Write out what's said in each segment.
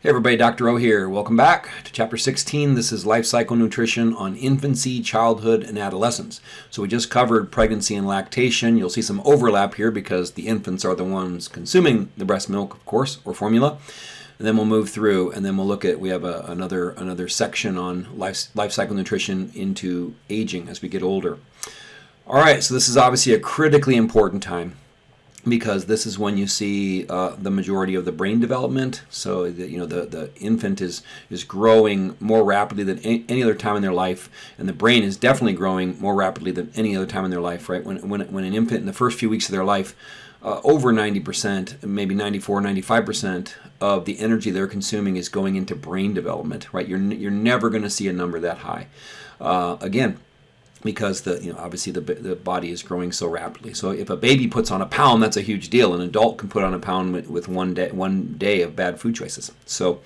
Hey everybody, Dr. O here. Welcome back to chapter 16. This is life cycle nutrition on infancy, childhood, and adolescence. So we just covered pregnancy and lactation. You'll see some overlap here because the infants are the ones consuming the breast milk, of course, or formula. And then we'll move through and then we'll look at, we have a, another, another section on life, life cycle nutrition into aging as we get older. All right, so this is obviously a critically important time because this is when you see uh, the majority of the brain development. So the, you know the, the infant is is growing more rapidly than any other time in their life, and the brain is definitely growing more rapidly than any other time in their life. Right when when when an infant in the first few weeks of their life. Uh, over 90%, maybe 94, 95% of the energy they're consuming is going into brain development, right? You're, you're never going to see a number that high. Uh, again, because the you know obviously the, the body is growing so rapidly. So if a baby puts on a pound, that's a huge deal. An adult can put on a pound with, with one day one day of bad food choices. So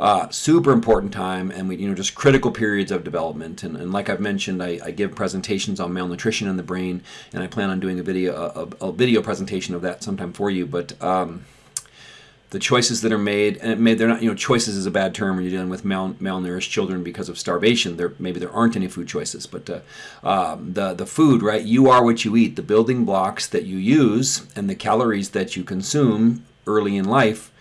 uh, super important time, and we you know just critical periods of development. And, and like I've mentioned, I, I, give presentations on malnutrition in the brain, and I plan on doing a video a, a video presentation of that sometime for you. But um, the choices that are made, and made they're not, you know, choices is a bad term when you're dealing with mal, malnourished children because of starvation. There maybe there aren't any food choices, but uh, um, the the food, right? You are what you eat. The building blocks that you use and the calories that you consume early in life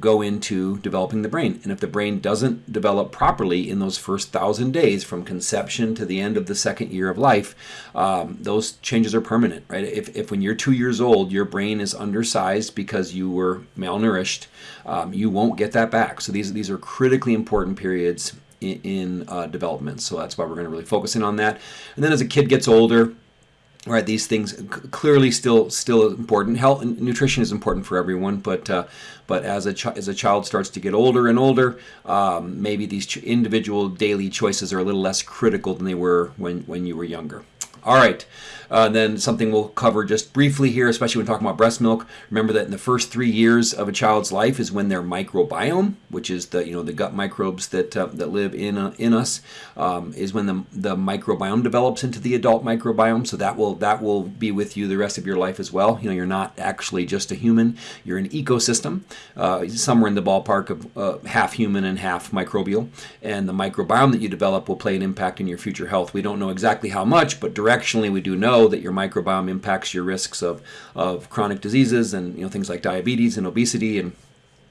go into developing the brain. And if the brain doesn't develop properly in those first thousand days from conception to the end of the second year of life, um, those changes are permanent, right? If, if when you're two years old, your brain is undersized because you were malnourished, um, you won't get that back. So these, these are critically important periods in, in uh, development. So that's why we're going to really focus in on that. And then as a kid gets older, right these things clearly still still important health and nutrition is important for everyone but uh, but as a as a child starts to get older and older um, maybe these individual daily choices are a little less critical than they were when when you were younger all right. Uh, then something we'll cover just briefly here, especially when talking about breast milk. Remember that in the first three years of a child's life is when their microbiome, which is the you know the gut microbes that uh, that live in uh, in us, um, is when the the microbiome develops into the adult microbiome. So that will that will be with you the rest of your life as well. You know you're not actually just a human; you're an ecosystem, uh, somewhere in the ballpark of uh, half human and half microbial. And the microbiome that you develop will play an impact in your future health. We don't know exactly how much, but directionally we do know that your microbiome impacts your risks of, of chronic diseases and you know things like diabetes and obesity and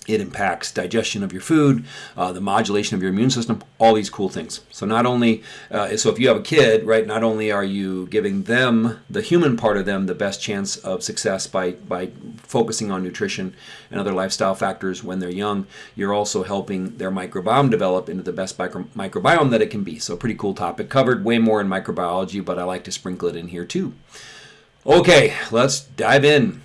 it impacts digestion of your food, uh, the modulation of your immune system, all these cool things. So not only, uh, so if you have a kid, right, not only are you giving them, the human part of them, the best chance of success by, by focusing on nutrition and other lifestyle factors when they're young, you're also helping their microbiome develop into the best micro, microbiome that it can be. So pretty cool topic. Covered way more in microbiology, but I like to sprinkle it in here too. Okay, let's dive in.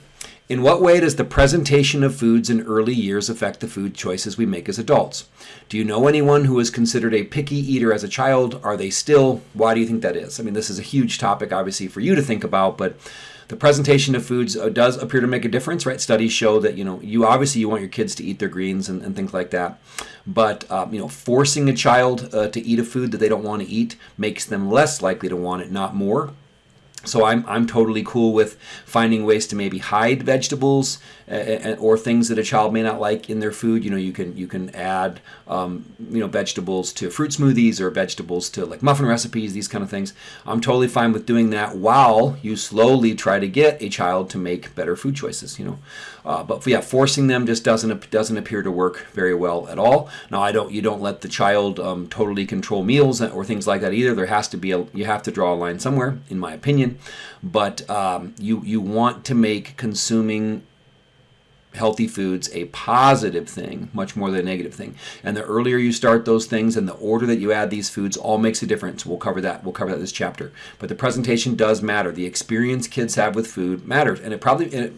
In what way does the presentation of foods in early years affect the food choices we make as adults? Do you know anyone who was considered a picky eater as a child? Are they still? Why do you think that is? I mean, this is a huge topic, obviously, for you to think about, but the presentation of foods uh, does appear to make a difference, right? Studies show that you know you obviously you want your kids to eat their greens and, and things like that, but um, you know forcing a child uh, to eat a food that they don't want to eat makes them less likely to want it, not more. So I'm, I'm totally cool with finding ways to maybe hide vegetables or things that a child may not like in their food. You know, you can you can add um, you know vegetables to fruit smoothies or vegetables to like muffin recipes, these kind of things. I'm totally fine with doing that while you slowly try to get a child to make better food choices. You know, uh, but yeah, forcing them just doesn't doesn't appear to work very well at all. Now I don't you don't let the child um, totally control meals or things like that either. There has to be a you have to draw a line somewhere, in my opinion. But um, you you want to make consuming healthy foods a positive thing much more than a negative thing and the earlier you start those things and the order that you add these foods all makes a difference we'll cover that we'll cover that this chapter but the presentation does matter the experience kids have with food matters and it probably and it,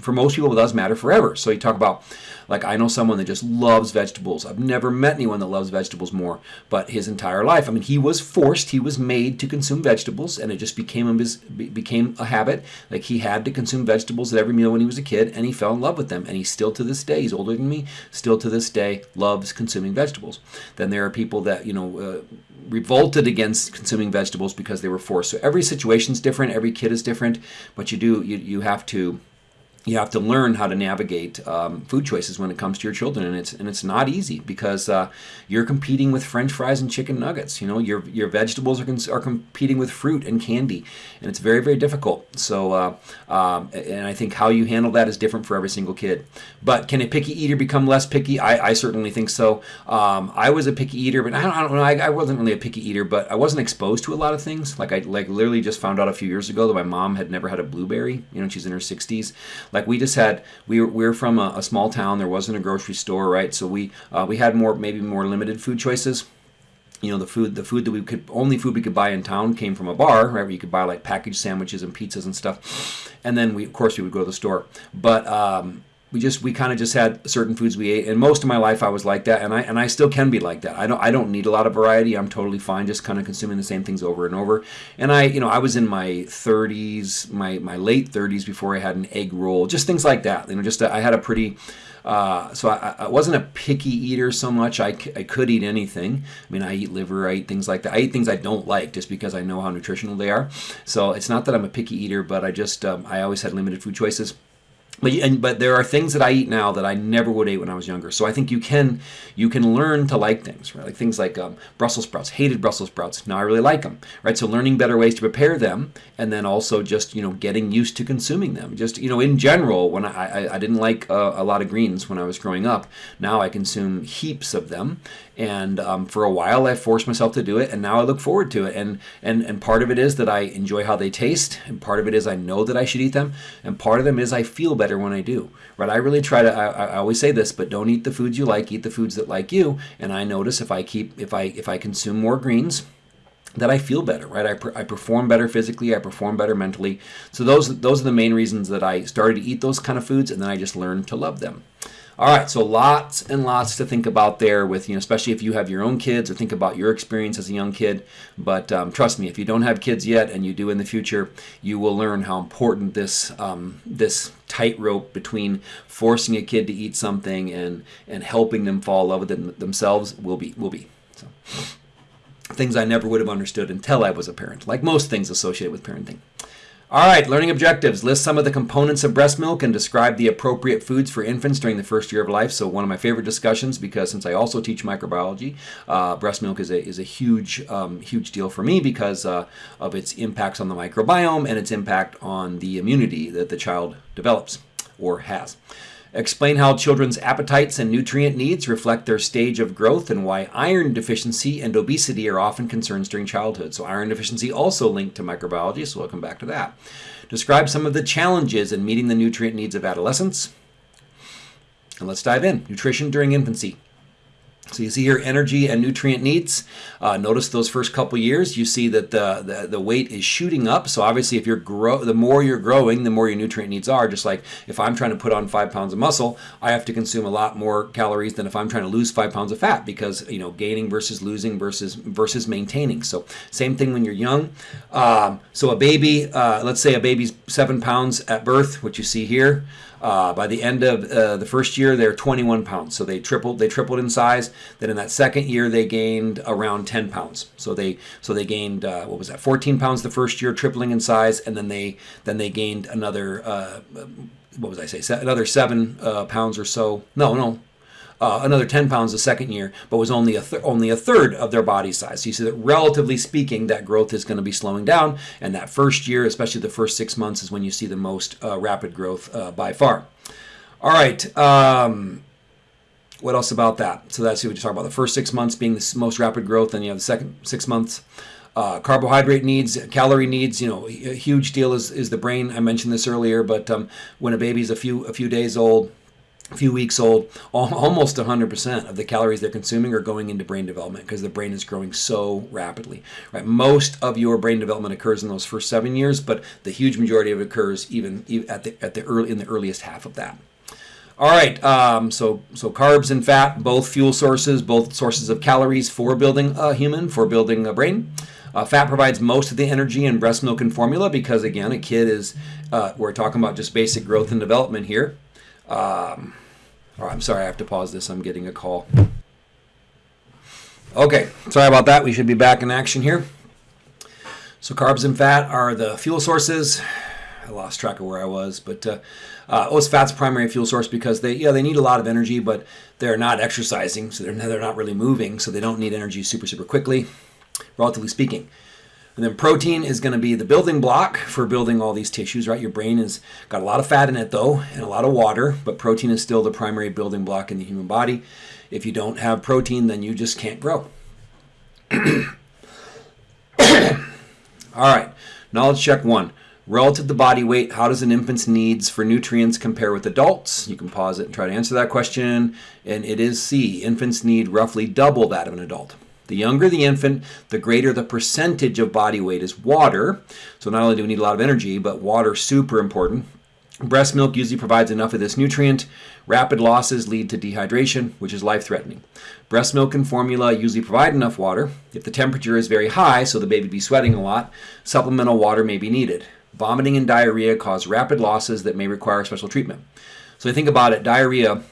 for most people it does matter forever so you talk about like I know someone that just loves vegetables. I've never met anyone that loves vegetables more, but his entire life. I mean, he was forced, he was made to consume vegetables, and it just became his became a habit. Like he had to consume vegetables at every meal when he was a kid, and he fell in love with them. And he still to this day, he's older than me, still to this day loves consuming vegetables. Then there are people that you know. Uh, revolted against consuming vegetables because they were forced. So every situation is different, every kid is different, but you do you, you have to you have to learn how to navigate um, food choices when it comes to your children, and it's and it's not easy because uh, you're competing with French fries and chicken nuggets. You know, your your vegetables are, are competing with fruit and candy, and it's very very difficult. So, uh, um, and I think how you handle that is different for every single kid. But can a picky eater become less picky? I, I certainly think so. Um, I was a picky eater, but I don't, I don't know. I, I, wasn't really a picky eater, but I wasn't exposed to a lot of things. Like I like literally just found out a few years ago that my mom had never had a blueberry. You know, she's in her 60s like we just had, we were, we were from a, a small town. There wasn't a grocery store, right? So we uh, we had more maybe more limited food choices you know the food the food that we could only food we could buy in town came from a bar right where you could buy like packaged sandwiches and pizzas and stuff and then we of course we would go to the store but um, we just we kind of just had certain foods we ate and most of my life I was like that and I and I still can be like that. I don't I don't need a lot of variety. I'm totally fine just kind of consuming the same things over and over. And I you know I was in my 30s, my my late 30s before I had an egg roll, just things like that. You know just I had a pretty uh, so I, I, wasn't a picky eater so much. I, I could eat anything. I mean, I eat liver, I eat things like that. I eat things I don't like just because I know how nutritional they are. So it's not that I'm a picky eater, but I just um, I always had limited food choices. But, and, but there are things that I eat now that I never would eat when I was younger. So I think you can you can learn to like things, right? Like things like um, Brussels sprouts. Hated Brussels sprouts. Now I really like them, right? So learning better ways to prepare them, and then also just you know getting used to consuming them. Just you know in general, when I I, I didn't like uh, a lot of greens when I was growing up. Now I consume heaps of them, and um, for a while I forced myself to do it, and now I look forward to it. And and and part of it is that I enjoy how they taste, and part of it is I know that I should eat them, and part of them is I feel better when I do. Right? I really try to. I, I always say this, but don't eat the foods you like. Eat the foods that like you. And I notice if I keep if I if I consume more greens that I feel better, right? I, per, I perform better physically, I perform better mentally. So those those are the main reasons that I started to eat those kind of foods, and then I just learned to love them. All right, so lots and lots to think about there with, you know, especially if you have your own kids or think about your experience as a young kid. But um, trust me, if you don't have kids yet and you do in the future, you will learn how important this um, this tightrope between forcing a kid to eat something and and helping them fall in love with it themselves will be will be. So things I never would have understood until I was a parent, like most things associated with parenting. All right, learning objectives. List some of the components of breast milk and describe the appropriate foods for infants during the first year of life. So one of my favorite discussions because since I also teach microbiology, uh, breast milk is a, is a huge, um, huge deal for me because uh, of its impacts on the microbiome and its impact on the immunity that the child develops or has. Explain how children's appetites and nutrient needs reflect their stage of growth and why iron deficiency and obesity are often concerns during childhood. So, iron deficiency also linked to microbiology, so we'll come back to that. Describe some of the challenges in meeting the nutrient needs of adolescents. And let's dive in. Nutrition during infancy. So you see here energy and nutrient needs. Uh, notice those first couple years, you see that the, the, the weight is shooting up. So obviously, if you're grow, the more you're growing, the more your nutrient needs are. Just like if I'm trying to put on five pounds of muscle, I have to consume a lot more calories than if I'm trying to lose five pounds of fat because you know gaining versus losing versus versus maintaining. So same thing when you're young. Um, so a baby, uh, let's say a baby's seven pounds at birth, which you see here. Uh, by the end of uh, the first year, they're 21 pounds. So they tripled. They tripled in size. Then in that second year, they gained around 10 pounds. So they so they gained uh, what was that? 14 pounds the first year, tripling in size, and then they then they gained another uh, what was I say? Another seven uh, pounds or so. No, no, uh, another 10 pounds the second year, but was only a only a third of their body size. So you see that relatively speaking, that growth is going to be slowing down, and that first year, especially the first six months, is when you see the most uh, rapid growth uh, by far. All right. Um, what else about that? So that's what you talk about. The first six months being the most rapid growth, and you have the second six months. Uh, carbohydrate needs, calorie needs, you know, a huge deal is, is the brain. I mentioned this earlier, but um, when a baby's a few a few days old, few weeks old, almost 100% of the calories they're consuming are going into brain development because the brain is growing so rapidly. Right, most of your brain development occurs in those first seven years, but the huge majority of it occurs even at the at the early in the earliest half of that. All right, um, so so carbs and fat, both fuel sources, both sources of calories for building a human, for building a brain. Uh, fat provides most of the energy in breast milk and formula because, again, a kid is, uh, we're talking about just basic growth and development here. Um, Oh, I'm sorry, I have to pause this. I'm getting a call. Okay, sorry about that. We should be back in action here. So carbs and fat are the fuel sources. I lost track of where I was, but uh, uh, oh, it's fat's primary fuel source because they yeah they need a lot of energy, but they're not exercising, so they're they're not really moving, so they don't need energy super super quickly, relatively speaking. And then protein is going to be the building block for building all these tissues, right? Your brain has got a lot of fat in it though, and a lot of water, but protein is still the primary building block in the human body. If you don't have protein, then you just can't grow. All right, knowledge check one. Relative to body weight, how does an infant's needs for nutrients compare with adults? You can pause it and try to answer that question. And it is C. Infants need roughly double that of an adult. The younger the infant, the greater the percentage of body weight is water. So not only do we need a lot of energy, but water super important. Breast milk usually provides enough of this nutrient. Rapid losses lead to dehydration, which is life-threatening. Breast milk and formula usually provide enough water. If the temperature is very high, so the baby be sweating a lot, supplemental water may be needed. Vomiting and diarrhea cause rapid losses that may require special treatment. So think about it, diarrhea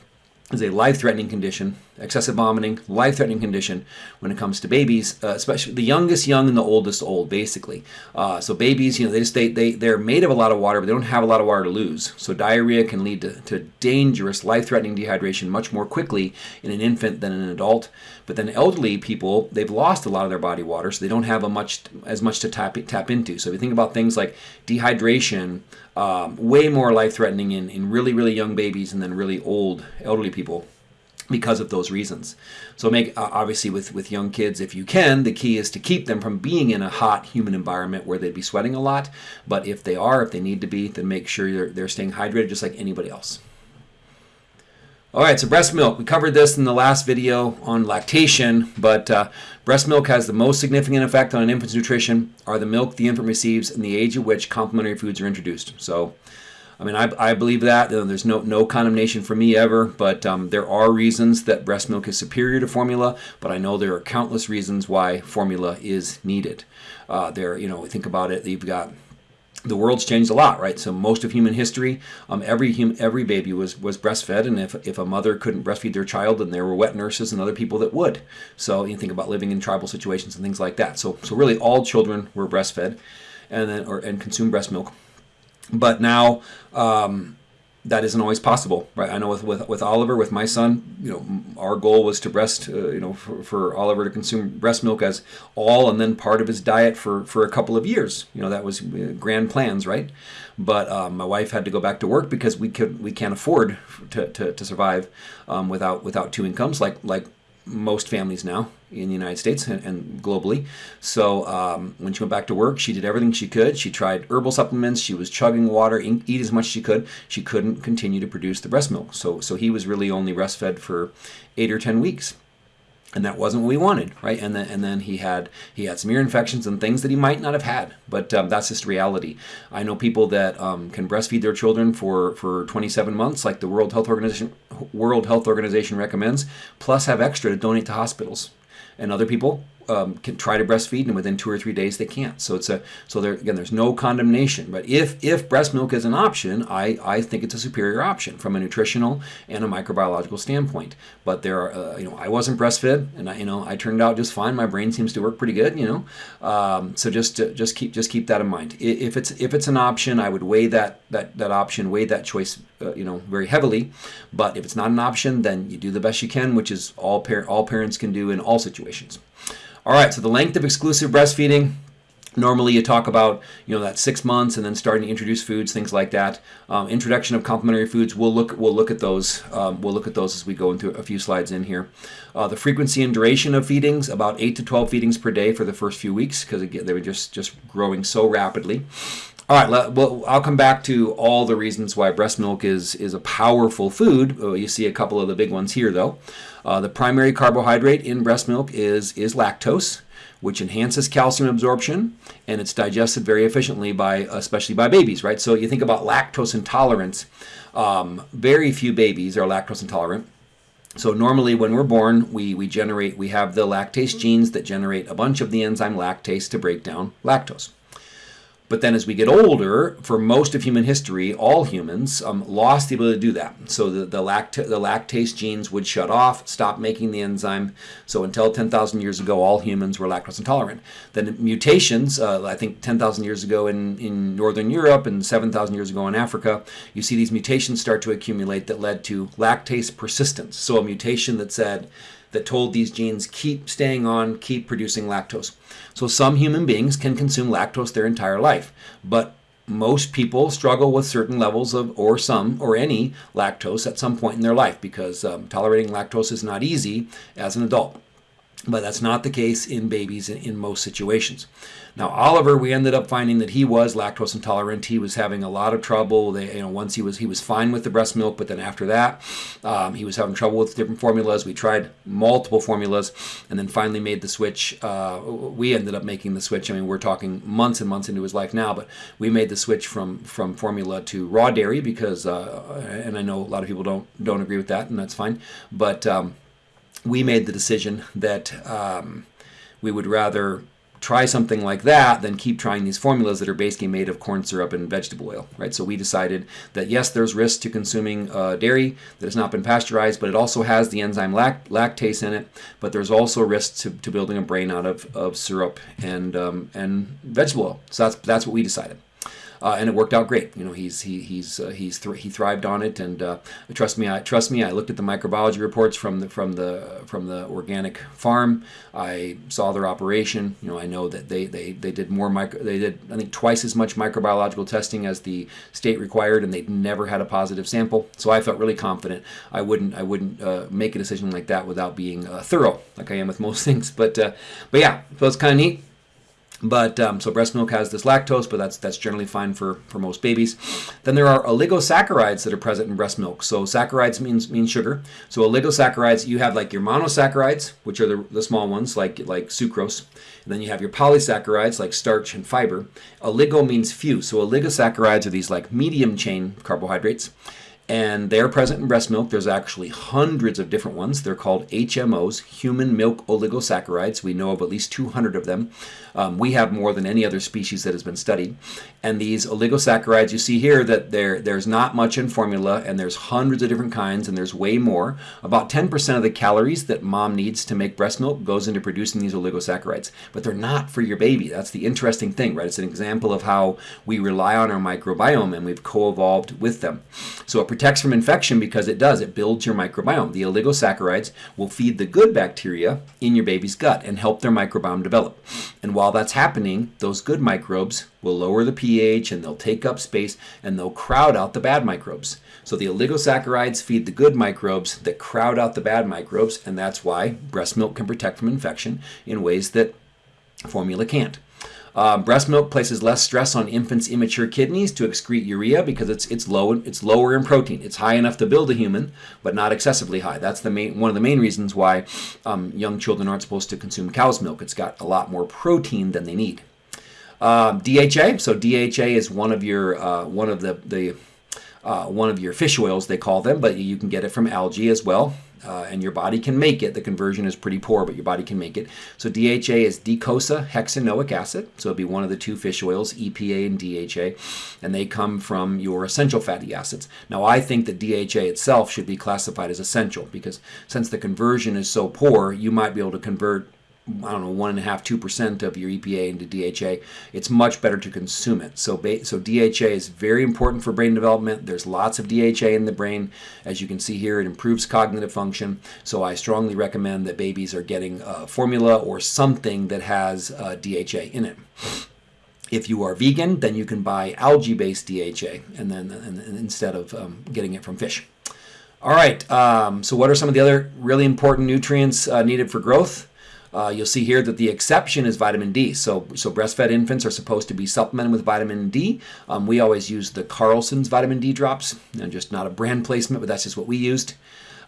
is a life-threatening condition excessive vomiting, life-threatening condition when it comes to babies, uh, especially the youngest young and the oldest old, basically. Uh, so babies, you know, they just they, they they're made of a lot of water, but they don't have a lot of water to lose. So diarrhea can lead to, to dangerous, life-threatening dehydration much more quickly in an infant than an adult. But then elderly people, they've lost a lot of their body water, so they don't have a much as much to tap tap into. So if you think about things like dehydration, um, way more life-threatening in, in really really young babies and then really old elderly people because of those reasons. So make obviously with with young kids if you can, the key is to keep them from being in a hot human environment where they'd be sweating a lot, but if they are, if they need to be, then make sure they're, they're staying hydrated just like anybody else. All right, so breast milk. We covered this in the last video on lactation, but uh, breast milk has the most significant effect on an infant's nutrition are the milk the infant receives and the age at which complementary foods are introduced. So I mean, I, I believe that. There's no, no condemnation for me ever, but um, there are reasons that breast milk is superior to formula, but I know there are countless reasons why formula is needed. Uh, there, you know, think about it, you've got the world's changed a lot, right? So most of human history, um, every hum, every baby was was breastfed, and if, if a mother couldn't breastfeed their child, then there were wet nurses and other people that would. So you think about living in tribal situations and things like that. So so really, all children were breastfed, and then or and consumed breast milk. But now um, that isn't always possible, right? I know with, with, with Oliver, with my son, you know, our goal was to breast, uh, you know, for, for Oliver to consume breast milk as all and then part of his diet for, for a couple of years. You know, that was uh, grand plans, right? But um, my wife had to go back to work because we could we can't afford to, to, to survive um, without without two incomes like like most families now in the United States and, and globally. So um, when she went back to work, she did everything she could. She tried herbal supplements. She was chugging water, eat as much as she could. She couldn't continue to produce the breast milk. So so he was really only breastfed for eight or ten weeks and that wasn't what we wanted, right? And then and then he had he had some ear infections and things that he might not have had, but um, that's just reality. I know people that um, can breastfeed their children for for 27 months, like the World Health Organization World Health Organization recommends, plus have extra to donate to hospitals. And other people um, can try to breastfeed, and within two or three days they can't. So it's a so there again. There's no condemnation, but if if breast milk is an option, I I think it's a superior option from a nutritional and a microbiological standpoint. But there are uh, you know I wasn't breastfed, and I you know I turned out just fine. My brain seems to work pretty good, you know. Um, so just uh, just keep just keep that in mind. If it's if it's an option, I would weigh that that that option, weigh that choice, uh, you know, very heavily. But if it's not an option, then you do the best you can, which is all par- all parents can do in all situations. All right, so the length of exclusive breastfeeding. Normally, you talk about you know that six months, and then starting to introduce foods, things like that. Um, introduction of complementary foods. We'll look. We'll look at those. Um, we'll look at those as we go into a few slides in here. Uh, the frequency and duration of feedings: about eight to twelve feedings per day for the first few weeks, because they were just just growing so rapidly. All right, well, I'll come back to all the reasons why breast milk is, is a powerful food. Oh, you see a couple of the big ones here, though. Uh, the primary carbohydrate in breast milk is, is lactose, which enhances calcium absorption, and it's digested very efficiently by, especially by babies, right? So you think about lactose intolerance. Um, very few babies are lactose intolerant. So normally when we're born, we, we generate, we have the lactase genes that generate a bunch of the enzyme lactase to break down lactose. But then as we get older, for most of human history, all humans um, lost the ability to do that. So the, the, the lactase genes would shut off, stop making the enzyme. So until 10,000 years ago, all humans were lactose intolerant. Then mutations, uh, I think 10,000 years ago in, in Northern Europe and 7,000 years ago in Africa, you see these mutations start to accumulate that led to lactase persistence. So a mutation that said, that told these genes keep staying on, keep producing lactose. So some human beings can consume lactose their entire life, but most people struggle with certain levels of, or some, or any lactose at some point in their life because um, tolerating lactose is not easy as an adult. But that's not the case in babies in, in most situations. Now Oliver, we ended up finding that he was lactose intolerant. He was having a lot of trouble. They, you know, once he was he was fine with the breast milk, but then after that, um, he was having trouble with different formulas. We tried multiple formulas, and then finally made the switch. Uh, we ended up making the switch. I mean, we're talking months and months into his life now, but we made the switch from from formula to raw dairy because, uh, and I know a lot of people don't don't agree with that, and that's fine. But um, we made the decision that um, we would rather try something like that than keep trying these formulas that are basically made of corn syrup and vegetable oil, right? So we decided that yes, there's risk to consuming uh, dairy that has not been pasteurized, but it also has the enzyme lact lactase in it. But there's also risk to, to building a brain out of, of syrup and um, and vegetable oil. So that's that's what we decided uh, and it worked out great. You know, he's he he's uh, he's he thrived on it, and uh, trust me, I trust me. I looked at the microbiology reports from the from the from the organic farm. I saw their operation. You know, I know that they they they did more micro. They did I think twice as much microbiological testing as the state required, and they never had a positive sample. So I felt really confident. I wouldn't I wouldn't uh, make a decision like that without being uh, thorough, like I am with most things. But uh, but yeah, so it's kind of neat. But um, so breast milk has this lactose, but that's that's generally fine for for most babies. Then there are oligosaccharides that are present in breast milk. So saccharides means means sugar. So oligosaccharides, you have like your monosaccharides, which are the, the small ones like like sucrose. And then you have your polysaccharides like starch and fiber. Oligo means few. So oligosaccharides are these like medium chain carbohydrates and they're present in breast milk. There's actually hundreds of different ones. They're called HMOs, human milk oligosaccharides. We know of at least 200 of them. Um, we have more than any other species that has been studied. And these oligosaccharides, you see here that there, there's not much in formula, and there's hundreds of different kinds, and there's way more. About 10% of the calories that mom needs to make breast milk goes into producing these oligosaccharides. But they're not for your baby. That's the interesting thing, right? It's an example of how we rely on our microbiome, and we've co-evolved with them. So it protects from infection because it does. It builds your microbiome. The oligosaccharides will feed the good bacteria in your baby's gut and help their microbiome develop. And while that's happening, those good microbes will lower the pH and they'll take up space and they'll crowd out the bad microbes. So the oligosaccharides feed the good microbes that crowd out the bad microbes, and that's why breast milk can protect from infection in ways that formula can't. Uh, breast milk places less stress on infants' immature kidneys to excrete urea because it's it's low it's lower in protein. It's high enough to build a human, but not excessively high. That's the main one of the main reasons why um, young children aren't supposed to consume cow's milk. It's got a lot more protein than they need. Um, DHA. So DHA is one of your uh, one of the the uh, one of your fish oils they call them, but you can get it from algae as well uh, and your body can make it. The conversion is pretty poor, but your body can make it. So DHA is docosahexaenoic acid. So it'll be one of the two fish oils, EPA and DHA, and they come from your essential fatty acids. Now I think that DHA itself should be classified as essential because since the conversion is so poor, you might be able to convert I don't know, one and a half, two percent of your EPA into DHA, it's much better to consume it. So, so DHA is very important for brain development. There's lots of DHA in the brain. As you can see here, it improves cognitive function. So I strongly recommend that babies are getting a formula or something that has uh, DHA in it. If you are vegan, then you can buy algae-based DHA, and then and, and instead of um, getting it from fish. All right. Um, so, what are some of the other really important nutrients uh, needed for growth? Uh, you'll see here that the exception is vitamin D. So, so breastfed infants are supposed to be supplemented with vitamin D. Um, we always use the Carlson's vitamin D drops, and just not a brand placement, but that's just what we used.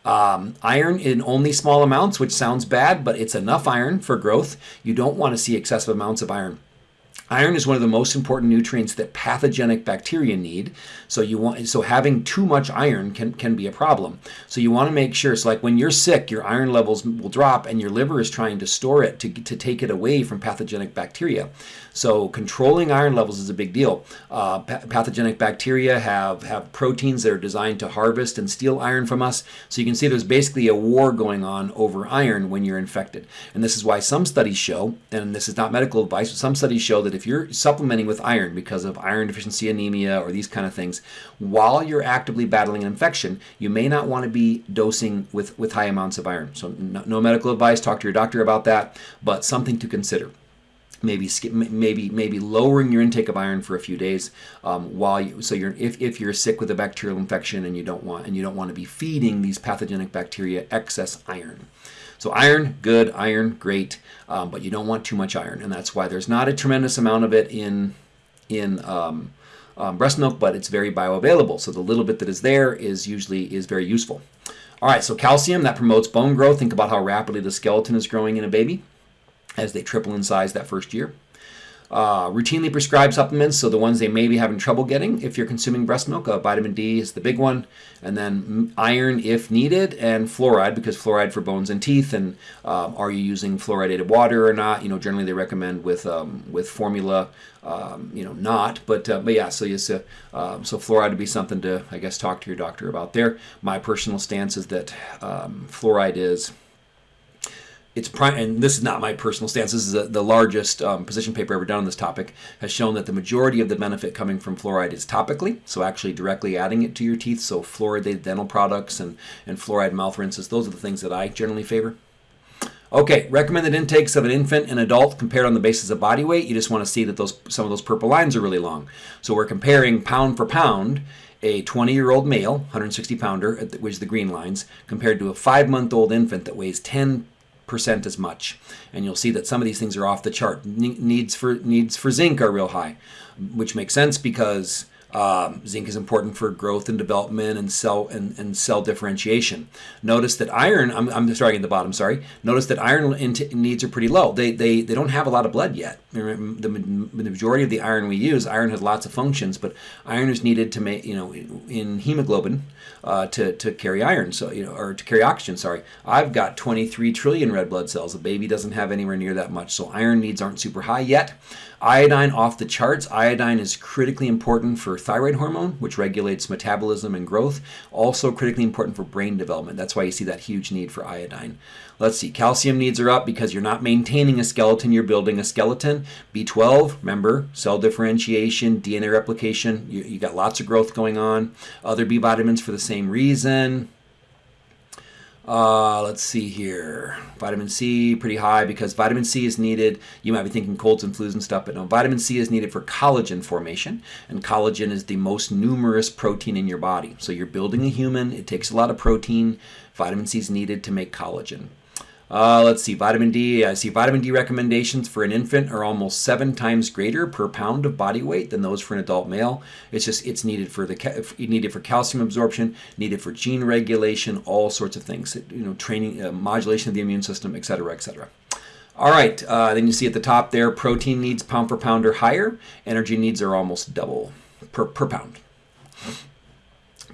Um, iron in only small amounts, which sounds bad, but it's enough iron for growth. You don't want to see excessive amounts of iron. Iron is one of the most important nutrients that pathogenic bacteria need. So you want so having too much iron can, can be a problem. So you want to make sure it's like when you're sick, your iron levels will drop and your liver is trying to store it to, to take it away from pathogenic bacteria. So controlling iron levels is a big deal. Uh, pathogenic bacteria have, have proteins that are designed to harvest and steal iron from us. So you can see there's basically a war going on over iron when you're infected. And this is why some studies show, and this is not medical advice, but some studies show that if you're supplementing with iron because of iron deficiency anemia or these kind of things, while you're actively battling an infection, you may not want to be dosing with, with high amounts of iron. So no, no medical advice, talk to your doctor about that, but something to consider maybe maybe maybe lowering your intake of iron for a few days um, while you so you're if, if you're sick with a bacterial infection and you don't want and you don't want to be feeding these pathogenic bacteria excess iron so iron good iron great um, but you don't want too much iron and that's why there's not a tremendous amount of it in in um, um breast milk but it's very bioavailable so the little bit that is there is usually is very useful all right so calcium that promotes bone growth think about how rapidly the skeleton is growing in a baby as they triple in size that first year. Uh, routinely prescribed supplements, so the ones they may be having trouble getting if you're consuming breast milk. Uh, vitamin D is the big one, and then iron if needed, and fluoride because fluoride for bones and teeth. And um, are you using fluoridated water or not? You know, generally they recommend with um, with formula. Um, you know, not, but uh, but yeah. So uh, um, so fluoride would be something to I guess talk to your doctor about. There, my personal stance is that um, fluoride is it's prime, and this is not my personal stance. This is a, the largest um, position paper ever done on this topic. Has shown that the majority of the benefit coming from fluoride is topically, so actually directly adding it to your teeth. So fluoridated dental products and and fluoride mouth rinses. Those are the things that I generally favor. Okay, recommended intakes of an infant and adult compared on the basis of body weight. You just want to see that those some of those purple lines are really long. So we're comparing pound for pound a 20 year old male, 160 pounder, which is the green lines, compared to a five month old infant that weighs 10 percent as much. And you'll see that some of these things are off the chart. needs for needs for zinc are real high, which makes sense because um, zinc is important for growth and development and cell and, and cell differentiation. Notice that iron, I'm, I'm starting at the bottom, sorry. Notice that iron needs are pretty low. They, they, they don't have a lot of blood yet. The, majority of the iron we use, iron has lots of functions, but iron is needed to make, you know, in hemoglobin uh, to, to carry iron, so, you know, or to carry oxygen, sorry. I've got 23 trillion red blood cells. A baby doesn't have anywhere near that much, so iron needs aren't super high yet. Iodine off the charts. Iodine is critically important for thyroid hormone, which regulates metabolism and growth. Also critically important for brain development. That's why you see that huge need for iodine. Let's see, calcium needs are up because you're not maintaining a skeleton, you're building a skeleton. B12, remember, cell differentiation, DNA replication, you, you got lots of growth going on. Other B vitamins for the same reason. Uh, let's see here. Vitamin C, pretty high because vitamin C is needed. You might be thinking colds and flus and stuff, but no, vitamin C is needed for collagen formation. And collagen is the most numerous protein in your body. So you're building a human, it takes a lot of protein. Vitamin C is needed to make collagen. Uh, let's see, vitamin D. I see vitamin D recommendations for an infant are almost seven times greater per pound of body weight than those for an adult male. It's just it's needed for the needed for calcium absorption, needed for gene regulation, all sorts of things. You know, training, uh, modulation of the immune system, etc., etc. All right, uh, then you see at the top there, protein needs pound per pound are higher. Energy needs are almost double per, per pound.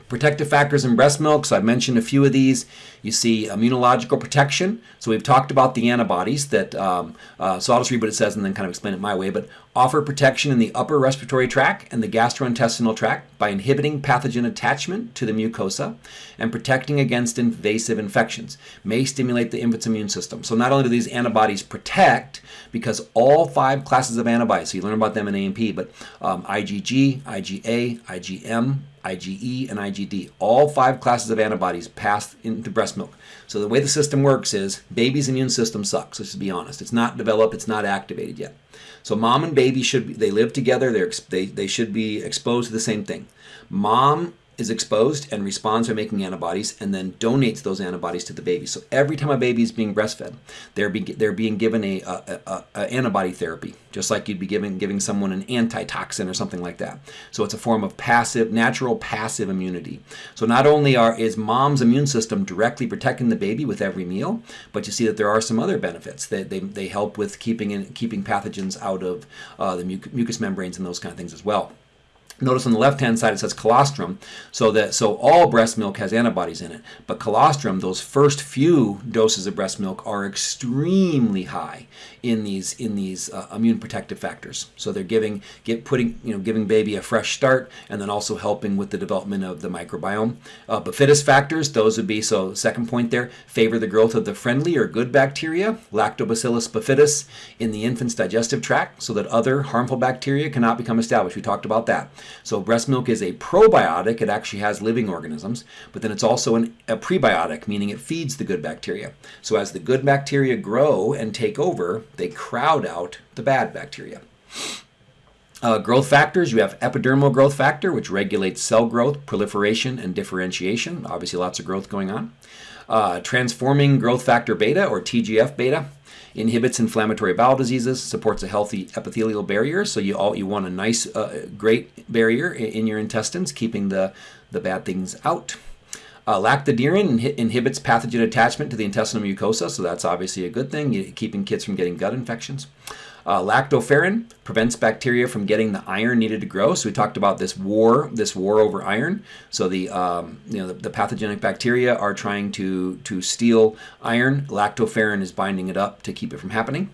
Protective factors in breast milk, so I've mentioned a few of these. You see immunological protection. So we've talked about the antibodies that, um, uh, so I'll just read what it says and then kind of explain it my way, but offer protection in the upper respiratory tract and the gastrointestinal tract by inhibiting pathogen attachment to the mucosa and protecting against invasive infections. May stimulate the infant's immune system. So not only do these antibodies protect, because all five classes of antibodies, so you learn about them in A&P, but um, IgG, IgA, IgM, IgE, and IgD. All five classes of antibodies pass into breast milk. So the way the system works is baby's immune system sucks, let's just be honest. It's not developed, it's not activated yet. So mom and baby should be, they live together, they're, they, they should be exposed to the same thing. Mom is exposed and responds by making antibodies and then donates those antibodies to the baby. So every time a baby is being breastfed, they're, be, they're being given a, a, a, a, antibody therapy, just like you'd be giving, giving someone an antitoxin or something like that. So it's a form of passive, natural passive immunity. So not only are is mom's immune system directly protecting the baby with every meal, but you see that there are some other benefits. They, they, they help with keeping, in, keeping pathogens out of uh, the mucous membranes and those kind of things as well. Notice on the left-hand side it says colostrum, so that so all breast milk has antibodies in it. But colostrum, those first few doses of breast milk are extremely high in these in these uh, immune protective factors. So they're giving get putting you know giving baby a fresh start, and then also helping with the development of the microbiome. Uh, bifidus factors, those would be so. Second point there, favor the growth of the friendly or good bacteria, Lactobacillus bifidus, in the infant's digestive tract, so that other harmful bacteria cannot become established. We talked about that. So breast milk is a probiotic. It actually has living organisms, but then it's also an, a prebiotic, meaning it feeds the good bacteria. So as the good bacteria grow and take over, they crowd out the bad bacteria. Uh, growth factors, you have epidermal growth factor, which regulates cell growth, proliferation, and differentiation. Obviously, lots of growth going on. Uh, transforming growth factor beta, or TGF beta, inhibits inflammatory bowel diseases, supports a healthy epithelial barrier. So you all you want a nice, uh, great barrier in, your intestines, keeping the the bad things out. Uh, lactoferrin inhibits pathogen attachment to the intestinal mucosa, so that's obviously a good thing, keeping kids from getting gut infections. Uh, lactoferrin prevents bacteria from getting the iron needed to grow. So we talked about this war, this war over iron. So the um, you know the, the, pathogenic bacteria are trying to to steal iron. Lactoferrin is binding it up to keep it from happening.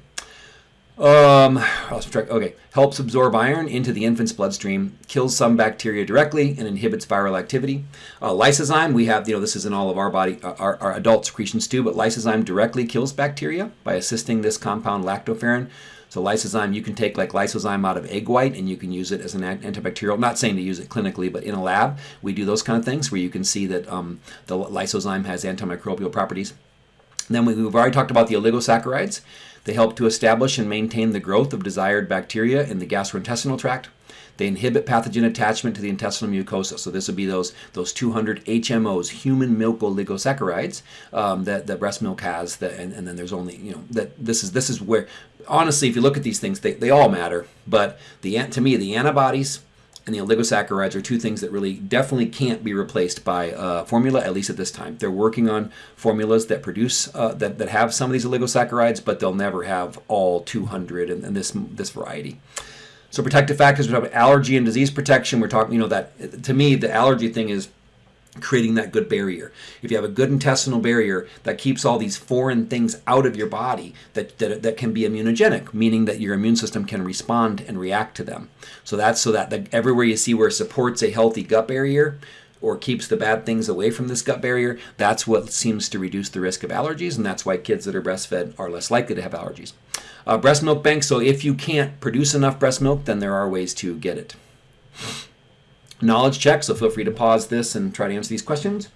Um, okay, helps absorb iron into the infant's bloodstream, kills some bacteria directly, and inhibits viral activity. Uh, lysozyme, we have, you know, this is in all of our body, uh, our, our adult secretions too, but lysozyme directly kills bacteria by assisting this compound lactoferrin so lysozyme, you can take like lysozyme out of egg white and you can use it as an antibacterial. not saying to use it clinically, but in a lab, we do those kind of things where you can see that um, the lysozyme has antimicrobial properties. Then we've already talked about the oligosaccharides. They help to establish and maintain the growth of desired bacteria in the gastrointestinal tract. They inhibit pathogen attachment to the intestinal mucosa. So this would be those those 200 HMOs, human milk oligosaccharides, um, that the breast milk has. That, and, and then there's only you know that this is this is where honestly, if you look at these things, they, they all matter. But the to me the antibodies and the oligosaccharides are two things that really definitely can't be replaced by uh, formula, at least at this time. They're working on formulas that produce, uh, that, that have some of these oligosaccharides, but they'll never have all 200 and, and this, this variety. So protective factors, we talk about allergy and disease protection. We're talking, you know, that to me, the allergy thing is creating that good barrier. If you have a good intestinal barrier that keeps all these foreign things out of your body that, that, that can be immunogenic, meaning that your immune system can respond and react to them. So that's so that the, everywhere you see where it supports a healthy gut barrier, or keeps the bad things away from this gut barrier, that's what seems to reduce the risk of allergies, and that's why kids that are breastfed are less likely to have allergies. Uh, breast milk bank, so if you can't produce enough breast milk, then there are ways to get it. Knowledge check, so feel free to pause this and try to answer these questions.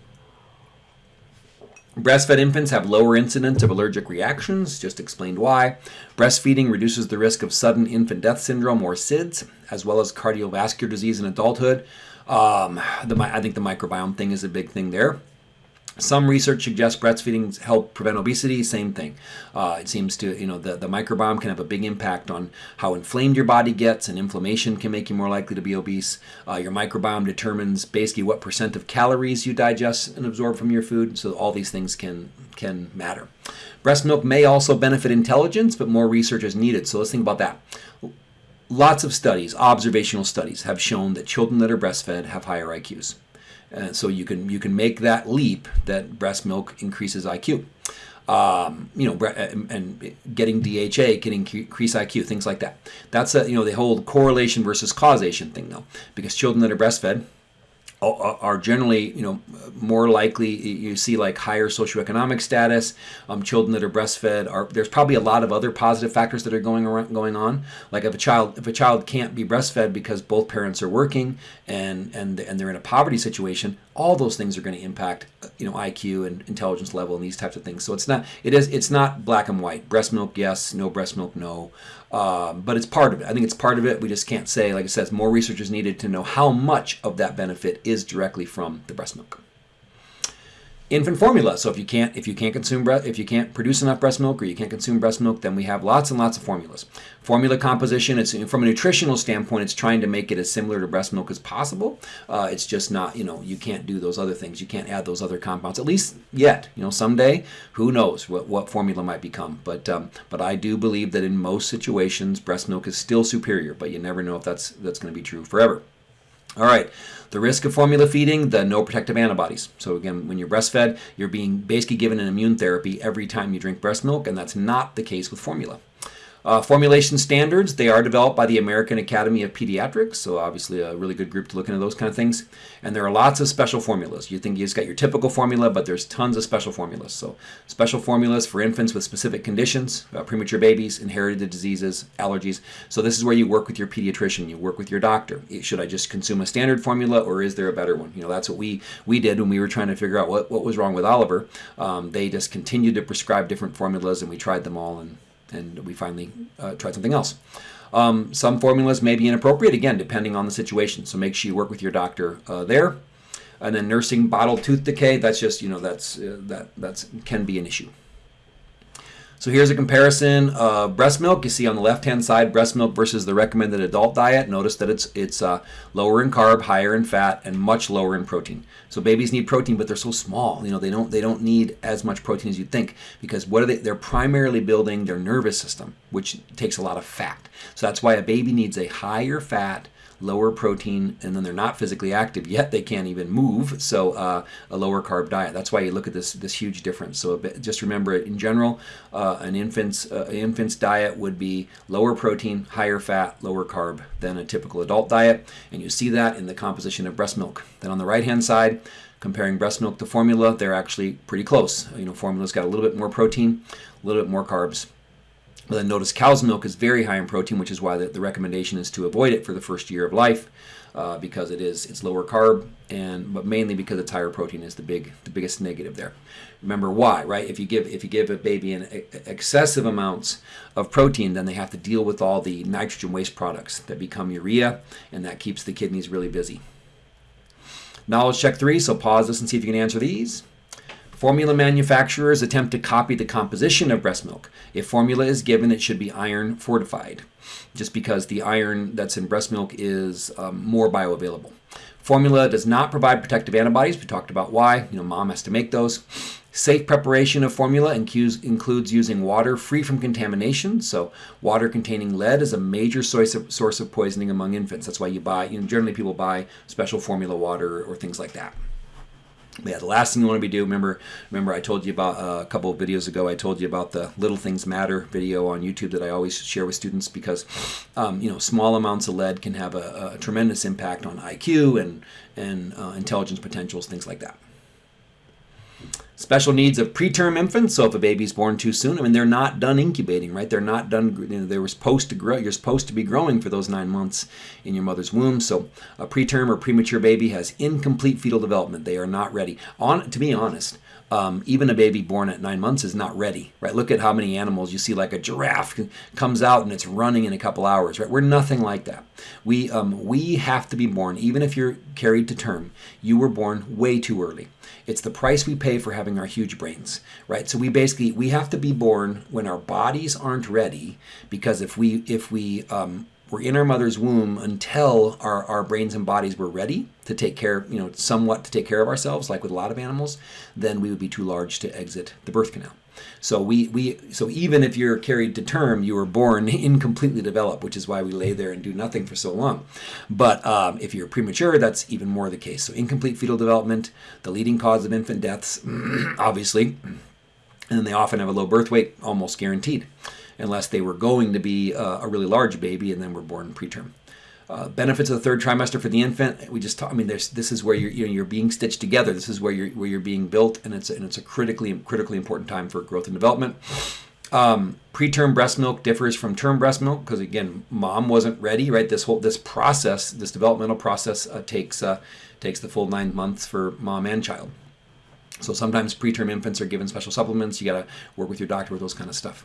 Breastfed infants have lower incidence of allergic reactions, just explained why. Breastfeeding reduces the risk of sudden infant death syndrome or SIDS, as well as cardiovascular disease in adulthood. Um, the, I think the microbiome thing is a big thing there. Some research suggests breastfeeding help prevent obesity. Same thing. Uh, it seems to, you know, the, the microbiome can have a big impact on how inflamed your body gets, and inflammation can make you more likely to be obese. Uh, your microbiome determines basically what percent of calories you digest and absorb from your food. So all these things can can matter. Breast milk may also benefit intelligence, but more research is needed. So let's think about that. Lots of studies, observational studies, have shown that children that are breastfed have higher IQs. And so you can you can make that leap that breast milk increases IQ. Um, you know, and getting DHA can increase IQ, things like that. That's a, you know, the whole correlation versus causation thing though, because children that are breastfed are generally, you know, more likely you see like higher socioeconomic status. Um, children that are breastfed are there's probably a lot of other positive factors that are going around, going on. Like if a child if a child can't be breastfed because both parents are working and and and they're in a poverty situation, all those things are going to impact you know IQ and intelligence level and these types of things. So it's not it is it's not black and white. Breast milk, yes. No breast milk, no. Um, but it's part of it. I think it's part of it. We just can't say, like I said, more research is needed to know how much of that benefit is directly from the breast milk infant formula. So if you can't if you can't consume breast if you can't produce enough breast milk or you can't consume breast milk, then we have lots and lots of formulas. Formula composition. It's from a nutritional standpoint. It's trying to make it as similar to breast milk as possible. Uh, it's just not you know you can't do those other things. You can't add those other compounds at least yet. You know someday who knows what what formula might become. But um, but I do believe that in most situations breast milk is still superior. But you never know if that's that's going to be true forever. All right, the risk of formula feeding, the no protective antibodies. So again, when you're breastfed, you're being basically given an immune therapy every time you drink breast milk, and that's not the case with formula. Uh, formulation standards, they are developed by the American Academy of Pediatrics, so obviously a really good group to look into those kind of things. And there are lots of special formulas. You think you just got your typical formula, but there's tons of special formulas. So special formulas for infants with specific conditions, uh, premature babies, inherited diseases, allergies. So this is where you work with your pediatrician, you work with your doctor. Should I just consume a standard formula or is there a better one? You know, that's what we, we did when we were trying to figure out what, what was wrong with Oliver. Um, they just continued to prescribe different formulas and we tried them all and and we finally uh, tried something else. Um, some formulas may be inappropriate, again, depending on the situation. So make sure you work with your doctor uh, there. And then nursing bottle tooth decay, that's just, you know, that's, uh, that that's, can be an issue. So here's a comparison of breast milk. You see on the left-hand side, breast milk versus the recommended adult diet. Notice that it's it's uh, lower in carb, higher in fat, and much lower in protein. So babies need protein, but they're so small. You know, they don't they don't need as much protein as you'd think because what are they? They're primarily building their nervous system, which takes a lot of fat. So that's why a baby needs a higher fat lower protein, and then they're not physically active yet they can't even move. So uh, a lower carb diet. That's why you look at this this huge difference. So bit, just remember it in general, uh, an infant's uh, infant's diet would be lower protein, higher fat, lower carb than a typical adult diet, and you see that in the composition of breast milk. Then on the right hand side comparing breast milk to formula, they're actually pretty close. You know, formula's got a little bit more protein, a little bit more carbs, but then notice cow's milk is very high in protein, which is why the, the recommendation is to avoid it for the first year of life, uh, because it is it's lower carb, and but mainly because it's higher protein is the big the biggest negative there. Remember why, right? If you give if you give a baby an excessive amounts of protein, then they have to deal with all the nitrogen waste products that become urea, and that keeps the kidneys really busy. Knowledge check three. So pause this and see if you can answer these. Formula manufacturers attempt to copy the composition of breast milk. If formula is given, it should be iron fortified, just because the iron that's in breast milk is um, more bioavailable. Formula does not provide protective antibodies. We talked about why. You know, mom has to make those. Safe preparation of formula includes using water free from contamination. So water containing lead is a major source of, source of poisoning among infants. That's why you buy, you know, generally people buy special formula water or things like that. Yeah, the last thing you want to be doing, remember, remember I told you about uh, a couple of videos ago, I told you about the Little Things Matter video on YouTube that I always share with students because, um, you know, small amounts of lead can have a, a tremendous impact on IQ and, and uh, intelligence potentials, things like that. Special needs of preterm infants. So if a baby's born too soon, I mean, they're not done incubating, right? They're not done, you know, they were supposed to grow. You're supposed to be growing for those nine months in your mother's womb. So a preterm or premature baby has incomplete fetal development. They are not ready. On To be honest, um, even a baby born at nine months is not ready, right? Look at how many animals you see, like a giraffe comes out and it's running in a couple hours, right? We're nothing like that. We, um, we have to be born, even if you're carried to term, you were born way too early. It's the price we pay for having our huge brains, right? So we basically, we have to be born when our bodies aren't ready because if we, if we, um, were in our mother's womb until our, our brains and bodies were ready to take care, you know, somewhat to take care of ourselves, like with a lot of animals, then we would be too large to exit the birth canal. So we, we so even if you're carried to term, you were born incompletely developed, which is why we lay there and do nothing for so long. But um, if you're premature, that's even more the case. So incomplete fetal development, the leading cause of infant deaths, obviously, and they often have a low birth weight, almost guaranteed unless they were going to be uh, a really large baby and then were born preterm. Uh, benefits of the third trimester for the infant. We just talk, I mean, there's this is where you're you know, you're being stitched together. This is where you're where you're being built, and it's and it's a critically critically important time for growth and development. Um, preterm breast milk differs from term breast milk because again, mom wasn't ready. Right, this whole this process, this developmental process, uh, takes uh, takes the full nine months for mom and child. So sometimes preterm infants are given special supplements. You got to work with your doctor with those kind of stuff.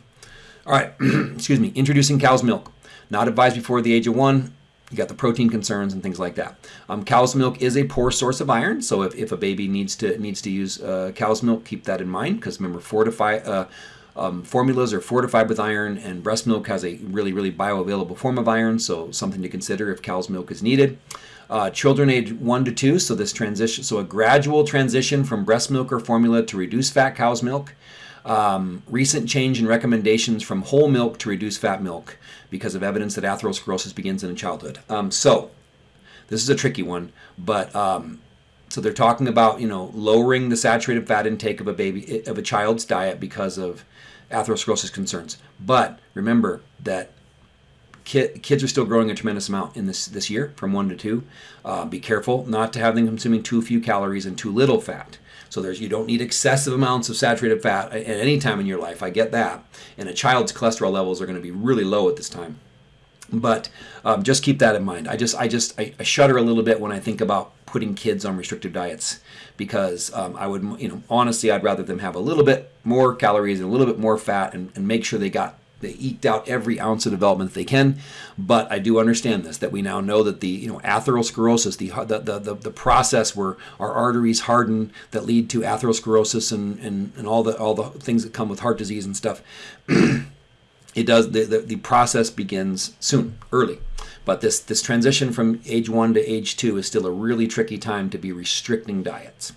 All right, excuse me. Introducing cow's milk. Not advised before the age of one you got the protein concerns and things like that. Um, cow's milk is a poor source of iron, so if, if a baby needs to needs to use uh, cow's milk, keep that in mind because remember, fortify uh, um, formulas are fortified with iron, and breast milk has a really really bioavailable form of iron, so something to consider if cow's milk is needed. Uh, children age one to two, so this transition, so a gradual transition from breast milk or formula to reduced fat cow's milk. Um, recent change in recommendations from whole milk to reduce fat milk because of evidence that atherosclerosis begins in childhood. Um, so, this is a tricky one, but um, so they're talking about you know lowering the saturated fat intake of a baby of a child's diet because of atherosclerosis concerns. But remember that kids are still growing a tremendous amount in this this year from one to two. Uh, be careful not to have them consuming too few calories and too little fat. So there's you don't need excessive amounts of saturated fat at any time in your life. I get that. And a child's cholesterol levels are going to be really low at this time. But um, just keep that in mind. I just I just I, I, shudder a little bit when I think about putting kids on restrictive diets because um, I would you know honestly I'd rather them have a little bit more calories and a little bit more fat and, and make sure they got they eked out every ounce of development they can. But I do understand this that we now know that the you know atherosclerosis, the the the, the process where our arteries harden that lead to atherosclerosis and, and, and all the all the things that come with heart disease and stuff. it does the, the, the process begins soon, early. But this this transition from age one to age two is still a really tricky time to be restricting diets.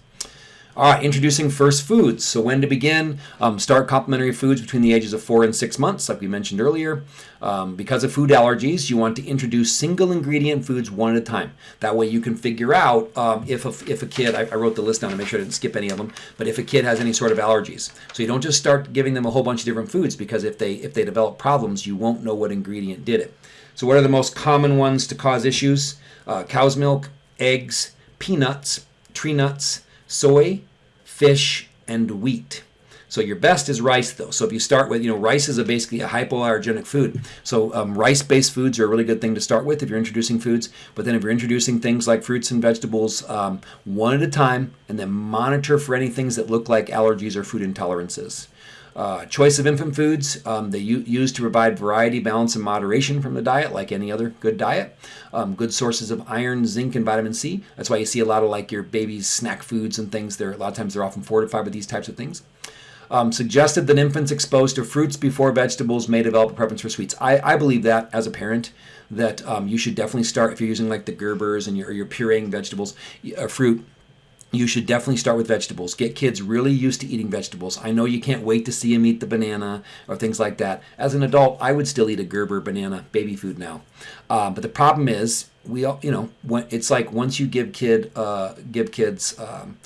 All right, introducing first foods. So when to begin? Um, start complementary foods between the ages of four and six months, like we mentioned earlier. Um, because of food allergies, you want to introduce single ingredient foods one at a time. That way you can figure out um, if, a, if a kid, I, I, wrote the list down to make sure I didn't skip any of them, but if a kid has any sort of allergies. So you don't just start giving them a whole bunch of different foods because if they, if they develop problems, you won't know what ingredient did it. So what are the most common ones to cause issues? Uh, cow's milk, eggs, peanuts, tree nuts, soy, fish, and wheat. So your best is rice, though. So if you start with, you know, rice is a basically a hypoallergenic food. So um, rice-based foods are a really good thing to start with if you're introducing foods. But then if you're introducing things like fruits and vegetables, um, one at a time, and then monitor for any things that look like allergies or food intolerances. Uh, choice of infant foods, um, they use to provide variety, balance, and moderation from the diet, like any other good diet. Um, good sources of iron, zinc, and vitamin C. That's why you see a lot of like your baby's snack foods and things. They're, a lot of times they're often fortified with these types of things. Um, suggested that infants exposed to fruits before vegetables may develop a preference for sweets. I, I believe that as a parent, that um, you should definitely start if you're using like the Gerbers and you're, you're pureeing vegetables, uh, fruit you should definitely start with vegetables. Get kids really used to eating vegetables. I know you can't wait to see them eat the banana or things like that. As an adult, I would still eat a Gerber banana baby food now. Uh, but the problem is, we all, you know, when, it's like once you give kid uh, give kids um,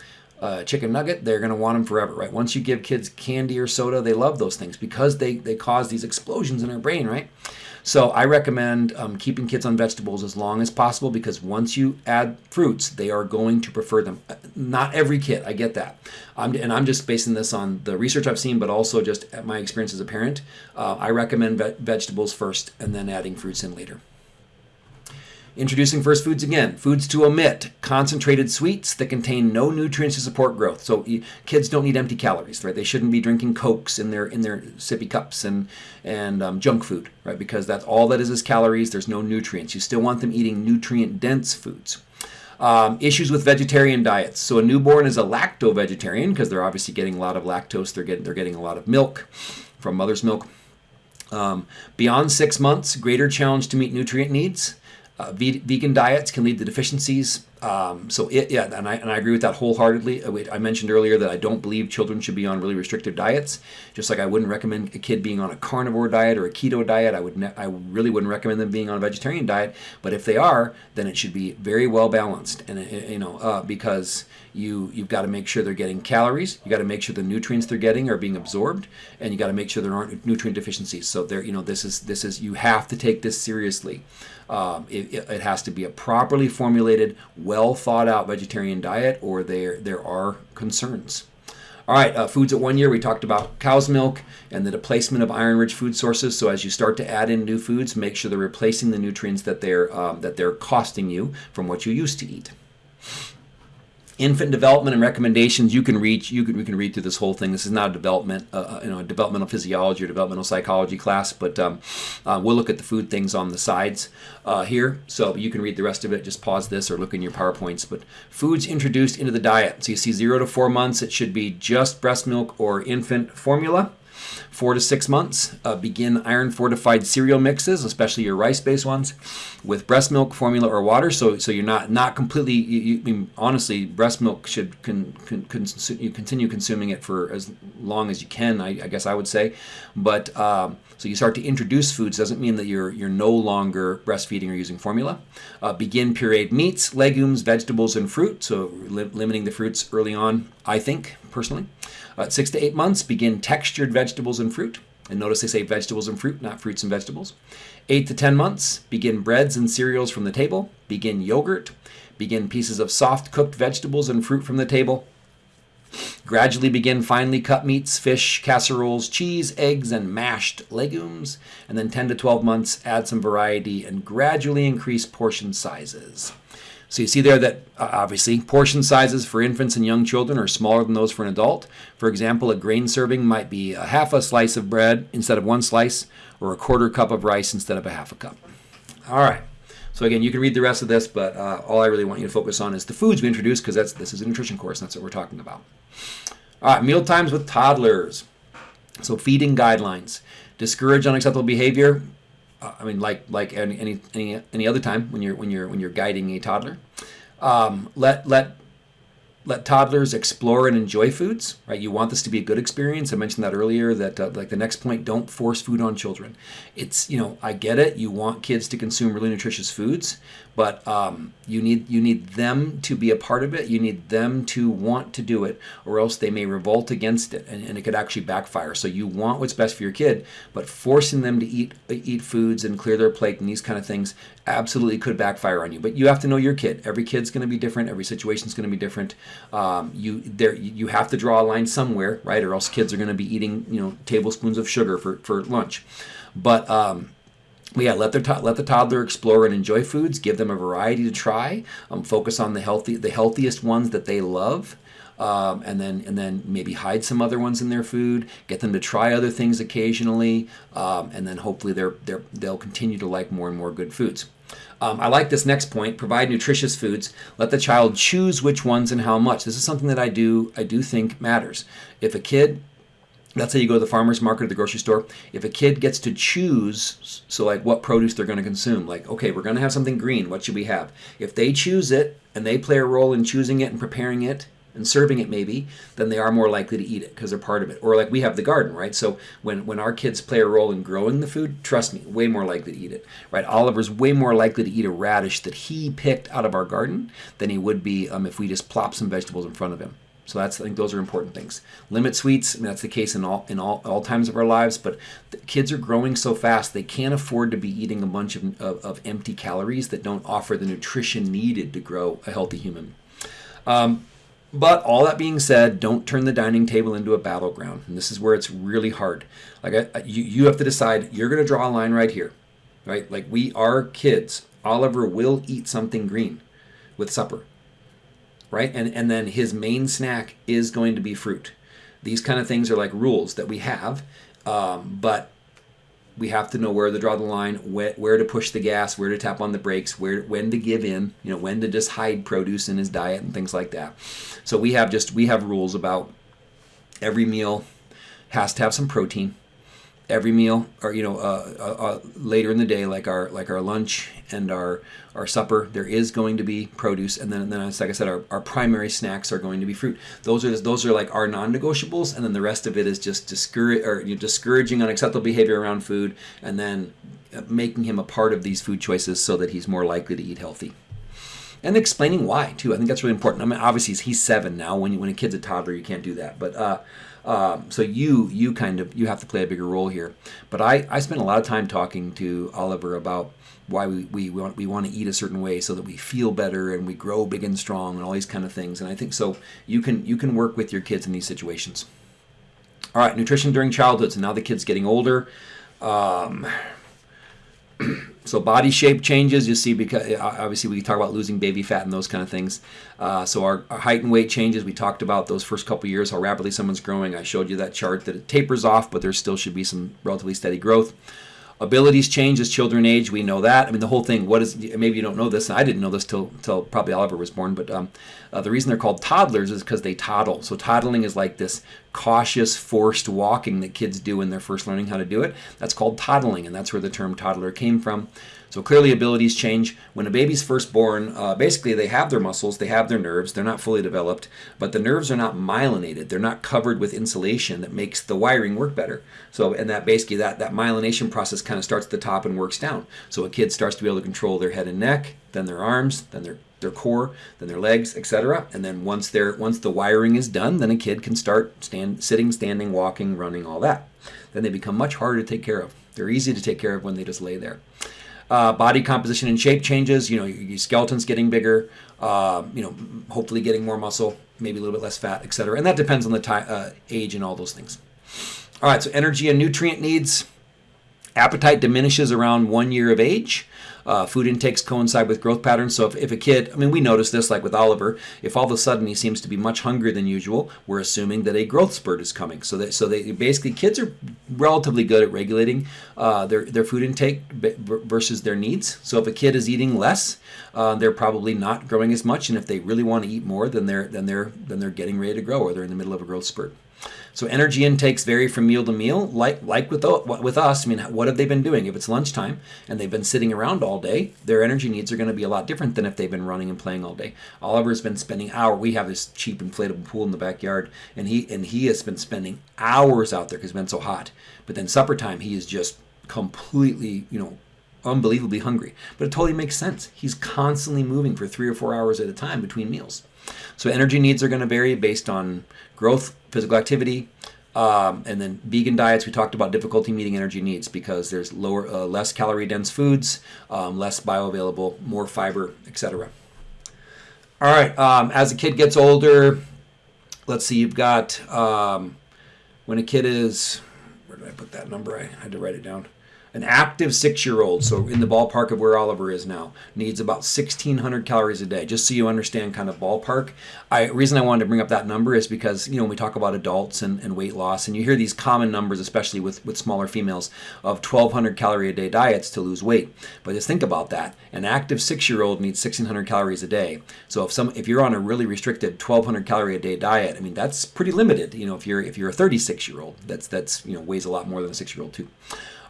uh, chicken nugget, they're going to want them forever, right? Once you give kids candy or soda, they love those things because they they cause these explosions in their brain, right? So I recommend um, keeping kids on vegetables as long as possible because once you add fruits, they are going to prefer them. Not every kid, I get that. I'm, and I'm just basing this on the research I've seen, but also just my experience as a parent. Uh, I recommend ve vegetables first and then adding fruits in later. Introducing first foods again. Foods to omit. Concentrated sweets that contain no nutrients to support growth. So kids don't need empty calories, right? They shouldn't be drinking cokes in their in their sippy cups and and um, junk food, right? Because that's all that is is calories. There's no nutrients. You still want them eating nutrient dense foods. Um, issues with vegetarian diets. So a newborn is a lacto vegetarian because they're obviously getting a lot of lactose. They're getting they're getting a lot of milk from mother's milk. Um, beyond six months, greater challenge to meet nutrient needs. Uh, vegan diets can lead to deficiencies. Um, so it, yeah, and I, and I agree with that wholeheartedly. Uh, I mentioned earlier that I don't believe children should be on really restrictive diets. Just like I wouldn't recommend a kid being on a carnivore diet or a keto diet, I would ne- I really wouldn't recommend them being on a vegetarian diet. But if they are, then it should be very well balanced, and uh, you know uh, because you you've got to make sure they're getting calories, you got to make sure the nutrients they're getting are being absorbed, and you got to make sure there aren't nutrient deficiencies. So there, you know, this is this is you have to take this seriously. Um, it, it, has to be a properly formulated, well thought out vegetarian diet, or there there are concerns. All right, uh, foods at one year, we talked about cow's milk and the displacement of iron-rich food sources. So as you start to add in new foods, make sure they're replacing the nutrients that they're um, that they're costing you from what you used to eat infant development and recommendations you can reach you can we can read through this whole thing. This is not a development uh, uh, you know developmental physiology or developmental psychology class but um, uh, we'll look at the food things on the sides uh, here. So you can read the rest of it. Just pause this or look in your powerpoints. But foods introduced into the diet. So you see zero to four months it should be just breast milk or infant formula Four to six months, uh, begin iron fortified cereal mixes, especially your rice based ones, with breast milk, formula, or water. So, so you're not not completely. You, you, I mean, honestly, breast milk should con, con, you continue consuming it for as long as you can. I, I guess I would say, but um, so you start to introduce foods doesn't mean that you're you're no longer breastfeeding or using formula. Uh, begin pureed meats, legumes, vegetables, and fruit. So li limiting the fruits early on. I think personally. At six to eight months, begin textured vegetables and fruit. And notice they say vegetables and fruit, not fruits and vegetables. Eight to 10 months, begin breads and cereals from the table. Begin yogurt. Begin pieces of soft cooked vegetables and fruit from the table. Gradually begin finely cut meats, fish, casseroles, cheese, eggs, and mashed legumes. And then 10 to 12 months, add some variety and gradually increase portion sizes. So you see there that uh, obviously portion sizes for infants and young children are smaller than those for an adult. For example, a grain serving might be a half a slice of bread instead of one slice, or a quarter cup of rice instead of a half a cup. All right. So again, you can read the rest of this, but uh, all I really want you to focus on is the foods we introduce because that's this is a nutrition course. And that's what we're talking about. All right, meal times with toddlers. So feeding guidelines. Discourage unacceptable behavior. I mean, like like any any any, other time when you're when you're when you're guiding a toddler, um, let let let toddlers explore and enjoy foods. Right, you want this to be a good experience. I mentioned that earlier. That uh, like the next point, don't force food on children. It's you know I get it. You want kids to consume really nutritious foods, but um, you need you need them to be a part of it. You need them to want to do it, or else they may revolt against it, and, and it could actually backfire. So you want what's best for your kid, but forcing them to eat eat foods and clear their plate and these kind of things absolutely could backfire on you. But you have to know your kid. Every kid's going to be different. Every situation's going to be different. Um, you there you have to draw a line somewhere, right? Or else kids are going to be eating you know tablespoons of sugar for for lunch. But um, but yeah, let their let the toddler explore and enjoy foods. Give them a variety to try. Um, focus on the healthy, the healthiest ones that they love, um, and then and then maybe hide some other ones in their food. Get them to try other things occasionally, um, and then hopefully they're, they're they'll continue to like more and more good foods. Um, I like this next point. Provide nutritious foods. Let the child choose which ones and how much. This is something that I do I do think matters. If a kid let's say you go to the farmer's market or the grocery store if a kid gets to choose so like what produce they're going to consume like okay we're going to have something green what should we have if they choose it and they play a role in choosing it and preparing it and serving it maybe then they are more likely to eat it because they're part of it or like we have the garden right so when when our kids play a role in growing the food trust me way more likely to eat it right oliver's way more likely to eat a radish that he picked out of our garden than he would be um, if we just plop some vegetables in front of him so that's I think those are important things. Limit sweets. I mean, that's the case in all in all, all times of our lives. But kids are growing so fast they can't afford to be eating a bunch of, of, of, empty calories that don't offer the nutrition needed to grow a healthy human. Um, but all that being said, don't turn the dining table into a battleground. And this is where it's really hard. Like I, you, you have to decide. You're going to draw a line right here, right? Like we are kids. Oliver will eat something green with supper right? And, and then his main snack is going to be fruit. These kind of things are like rules that we have, um, but we have to know where to draw the line, where, where to push the gas, where to tap on the brakes, where when to give in, you know, when to just hide produce in his diet and things like that. So we have just we have rules about every meal has to have some protein every meal or you know uh, uh, uh, later in the day like our like our lunch and our our supper there is going to be produce. And then and then like i said our, our primary snacks are going to be fruit. Those are those are like our non-negotiables. And then the rest of it is just discourage or you know, discouraging unacceptable behavior around food and then uh, making him a part of these food choices so that he's more likely to eat healthy. And explaining why too. I think that's really important. I mean obviously he's, seven now. When, when a kid's a toddler you can't do that. But uh, um, so you you kind of you have to play a bigger role here. But I, I spent a lot of time talking to Oliver about why we, we, want we want to eat a certain way so that we feel better and we grow big and strong and all these kind of things. And I think so you can you can work with your kids in these situations. All right, nutrition during childhood. So now the kid's getting older. Um, so body shape changes you see because uh, obviously we talk about losing baby fat and those kind of things. Uh, so our, our, height and weight changes we talked about those first couple years how rapidly someone's growing. I showed you that chart that it tapers off but there still should be some relatively steady growth abilities change as children age we know that. I mean the whole thing what is maybe you don't know this i didn't know this till till probably oliver was born but um, uh, the reason they're called toddlers is because they toddle. So toddling is like this cautious forced walking that kids do when they're first learning how to do it. That's called toddling and that's where the term toddler came from so clearly abilities change. When a baby's first born, uh, basically they have their muscles, they have their nerves, they're not fully developed, but the nerves are not myelinated. They're not covered with insulation that makes the wiring work better. So, and that basically that, that myelination process kind of starts at the top and works down. So a kid starts to be able to control their head and neck, then their arms, then their their core, then their legs, etc. And then once they're once the wiring is done, then a kid can start stand, sitting, standing, walking, running, all that. Then they become much harder to take care of. They're easy to take care of when they just lay there. Uh, body composition and shape changes. You know, your, your skeleton's getting bigger. Uh, you know, hopefully getting more muscle, maybe a little bit less fat, etc. And that depends on the uh, age and all those things. All right, so energy and nutrient needs. Appetite diminishes around one year of age. Uh, food intakes coincide with growth patterns. So if, if a kid, I mean, we notice this like with Oliver, if all of a sudden he seems to be much hungrier than usual, we're assuming that a growth spurt is coming. So that so they basically kids are relatively good at regulating uh, their their food intake versus their needs. So if a kid is eating less, uh, they're probably not growing as much, and if they really want to eat more, then they're then they're then they're getting ready to grow or they're in the middle of a growth spurt. So energy intakes vary from meal to meal, like like with with us. I mean, what have they been doing? If it's lunchtime and they've been sitting around all day, their energy needs are going to be a lot different than if they've been running and playing all day. Oliver's been spending hours. We have this cheap inflatable pool in the backyard, and he and he has been spending hours out there because it's been so hot. But then supper time, he is just completely, you know, unbelievably hungry. But it totally makes sense. He's constantly moving for three or four hours at a time between meals. So energy needs are going to vary based on growth, physical activity, um, and then vegan diets. We talked about difficulty meeting energy needs because there's lower, uh, less calorie dense foods, um, less bioavailable, more fiber, etc. All right. Um, as a kid gets older, let's see. You've got um, when a kid is. Where did I put that number? I had to write it down an active six-year-old, so in the ballpark of where Oliver is now, needs about 1,600 calories a day. Just so you understand, kind of ballpark. I reason I wanted to bring up that number is because you know when we talk about adults and, and weight loss, and you hear these common numbers, especially with with smaller females, of 1,200 calorie a day diets to lose weight. But just think about that: an active six-year-old needs 1,600 calories a day. So if some if you're on a really restricted 1,200 calorie a day diet, I mean that's pretty limited. You know, if you're if you're a 36-year-old, that's that's you know weighs a lot more than a six-year-old too.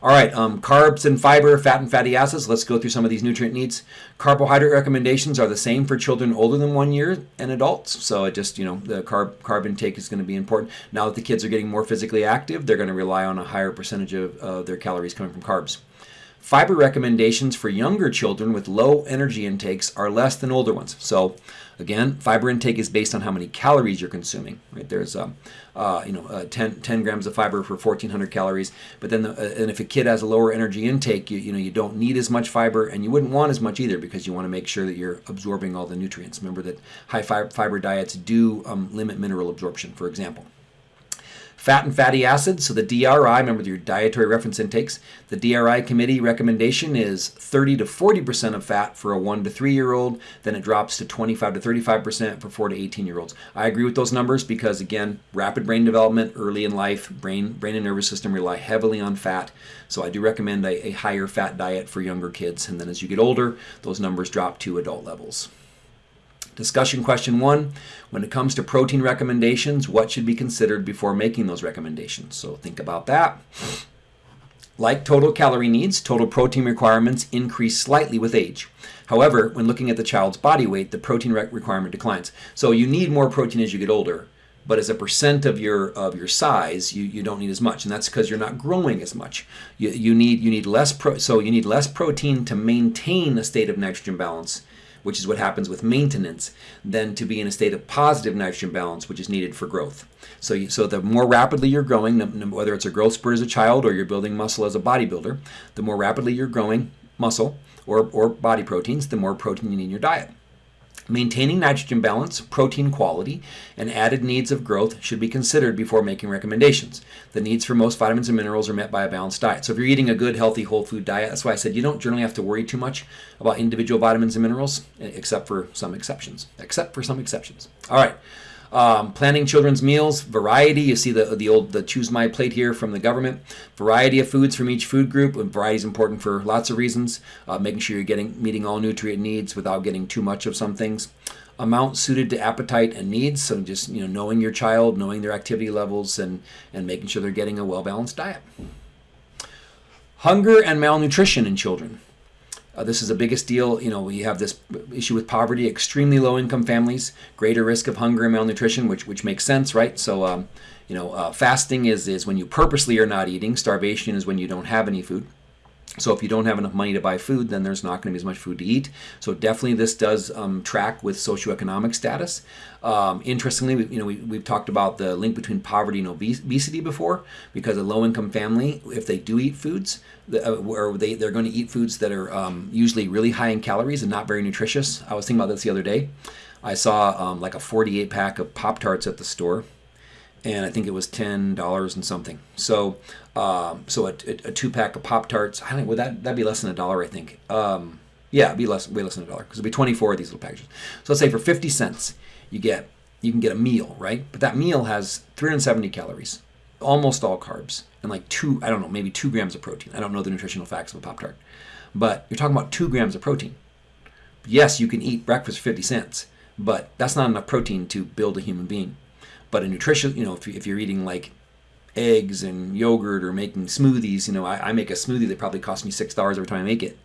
All right, um, carbs and fiber, fat and fatty acids. Let's go through some of these nutrient needs. Carbohydrate recommendations are the same for children older than one year and adults. So it just, you know, the carb, carb intake is going to be important. Now that the kids are getting more physically active, they're going to rely on a higher percentage of uh, their calories coming from carbs. Fiber recommendations for younger children with low energy intakes are less than older ones. So Again, fiber intake is based on how many calories you're consuming. Right there's, um, uh, you know, uh, 10, 10, grams of fiber for 1,400 calories. But then, the, uh, and if a kid has a lower energy intake, you, you know, you don't need as much fiber, and you wouldn't want as much either because you want to make sure that you're absorbing all the nutrients. Remember that high fiber diets do um, limit mineral absorption, for example. Fat and fatty acids, so the DRI, remember your dietary reference intakes, the DRI committee recommendation is 30 to 40% of fat for a 1 to 3 year old, then it drops to 25 to 35% for 4 to 18 year olds. I agree with those numbers because, again, rapid brain development early in life, brain, brain and nervous system rely heavily on fat. So I do recommend a, a higher fat diet for younger kids. And then as you get older, those numbers drop to adult levels. Discussion question one When it comes to protein recommendations, what should be considered before making those recommendations? So think about that. Like total calorie needs, total protein requirements increase slightly with age. However, when looking at the child's body weight, the protein requirement declines. So you need more protein as you get older, but as a percent of your of your size, you, you don't need as much, and that's because you're not growing as much. You, you need you need less pro, so you need less protein to maintain a state of nitrogen balance, which is what happens with maintenance, than to be in a state of positive nitrogen balance, which is needed for growth. So, you, so the more rapidly you're growing, whether it's a growth spurt as a child or you're building muscle as a bodybuilder, the more rapidly you're growing muscle or, or body proteins, the more protein you need in your diet. Maintaining nitrogen balance, protein quality, and added needs of growth should be considered before making recommendations. The needs for most vitamins and minerals are met by a balanced diet. So if you're eating a good, healthy, whole food diet, that's why I said you don't generally have to worry too much about individual vitamins and minerals, except for some exceptions. Except for some exceptions. All right. Um, planning children's meals, variety. You see the the old the choose my plate here from the government. Variety of foods from each food group. Variety is important for lots of reasons. Uh, making sure you're getting meeting all nutrient needs without getting too much of some things. Amount suited to appetite and needs. So just you know knowing your child, knowing their activity levels, and and making sure they're getting a well balanced diet. Hunger and malnutrition in children. Uh, this is the biggest deal. You know, we have this issue with poverty, extremely low income families, greater risk of hunger and malnutrition, which which makes sense, right? So, um, you know, uh, fasting is is when you purposely are not eating. Starvation is when you don't have any food. So if you don't have enough money to buy food, then there's not going to be as much food to eat. So definitely this does um, track with socioeconomic status. Um, interestingly, we, you know, we, we've talked about the link between poverty and obesity before, because a low-income family, if they do eat foods, uh, or they, they're going to eat foods that are um, usually really high in calories and not very nutritious. I was thinking about this the other day. I saw um, like a 48 pack of Pop-Tarts at the store and I think it was ten dollars and something. So, um, so a, a, two pack of Pop Tarts. I think would that that'd be less than a dollar. I think. Um, yeah, be less, way less than a dollar because it'd be twenty four of these little packages. So let's say for fifty cents, you get you can get a meal, right? But that meal has three hundred seventy calories, almost all carbs, and like two I don't know maybe two grams of protein. I don't know the nutritional facts of a Pop Tart, but you're talking about two grams of protein. Yes, you can eat breakfast for fifty cents, but that's not enough protein to build a human being. But a nutrition, you know, if, if you're eating like eggs and yogurt or making smoothies, you know, I, I make a smoothie that probably costs me six dollars every time I make it.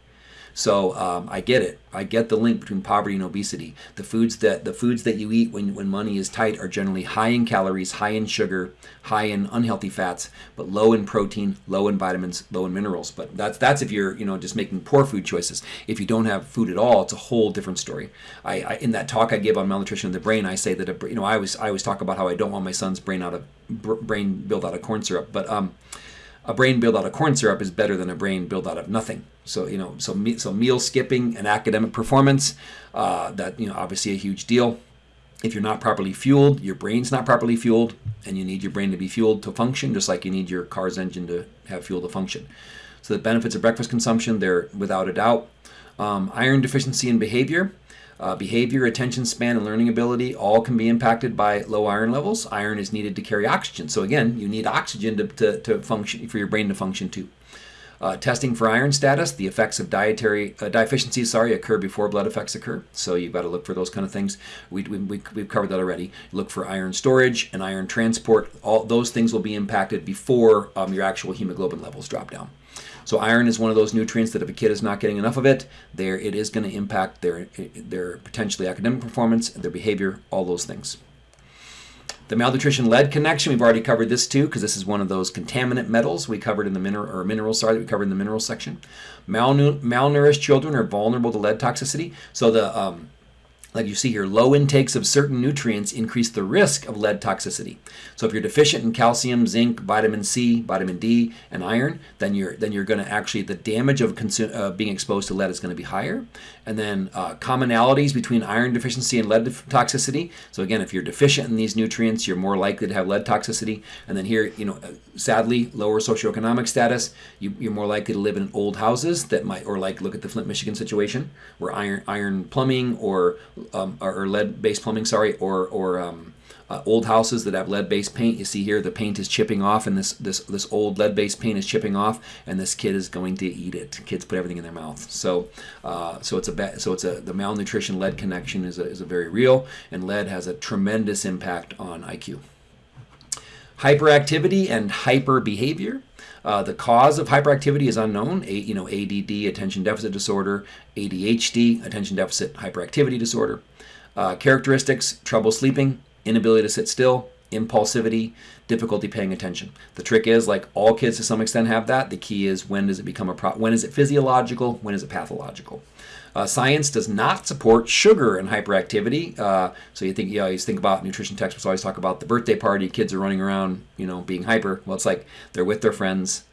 So um, I get it. I get the link between poverty and obesity. The foods that the foods that you eat when, when money is tight are generally high in calories, high in sugar, high in unhealthy fats, but low in protein, low in vitamins, low in minerals. But that's that's if you're you know just making poor food choices. If you don't have food at all, it's a whole different story. I, I in that talk I give on malnutrition of the brain, I say that a, you know I always I always talk about how I don't want my son's brain out of brain built out of corn syrup, but um a brain built out of corn syrup is better than a brain built out of nothing. So you know, so me, so meal skipping and academic performance, uh, that you know, obviously a huge deal. If you're not properly fueled, your brain's not properly fueled, and you need your brain to be fueled to function, just like you need your car's engine to have fuel to function. So the benefits of breakfast consumption, they're without a doubt. Um, iron deficiency in behavior. Uh, behavior, attention span, and learning ability all can be impacted by low iron levels. Iron is needed to carry oxygen. So again, you need oxygen to, to, to function for your brain to function too. Uh, testing for iron status, the effects of dietary uh, deficiencies, sorry, occur before blood effects occur. So you've got to look for those kind of things. We, we, we, have covered that already. Look for iron storage and iron transport. All those things will be impacted before um, your actual hemoglobin levels drop down. So iron is one of those nutrients that if a kid is not getting enough of it, there it is going to impact their their potentially academic performance, their behavior, all those things. The malnutrition lead connection, we've already covered this too, because this is one of those contaminant metals we covered in the mineral or minerals, sorry, that we covered in the mineral section. malnourished children are vulnerable to lead toxicity. So the um, like you see here, low intakes of certain nutrients increase the risk of lead toxicity. So if you're deficient in calcium, zinc, vitamin C, vitamin D, and iron, then you're then you're going to actually the damage of uh, being exposed to lead is going to be higher. And then uh, commonalities between iron deficiency and lead toxicity. So again, if you're deficient in these nutrients, you're more likely to have lead toxicity. And then here, you know, uh, sadly, lower socioeconomic status, you, you're more likely to live in old houses that might, or like look at the Flint, Michigan situation, where iron iron plumbing or um, or, or lead-based plumbing, sorry, or or um, uh, old houses that have lead-based paint. You see here the paint is chipping off, and this this this old lead-based paint is chipping off, and this kid is going to eat it. Kids put everything in their mouth, so uh, so it's a so it's a the malnutrition lead connection is a, is a very real, and lead has a tremendous impact on IQ. Hyperactivity and hyper behavior. Uh, the cause of hyperactivity is unknown. A, you know, ADD, attention deficit disorder, ADHD, attention deficit hyperactivity disorder. Uh, characteristics: trouble sleeping, inability to sit still, impulsivity, difficulty paying attention. The trick is, like all kids to some extent have that. The key is when does it become a pro- when is it physiological? When is it pathological? Uh, science does not support sugar and hyperactivity. Uh, so you think you always think about nutrition textbooks always talk about the birthday party. Kids are running around, you know, being hyper. Well, it's like they're with their friends,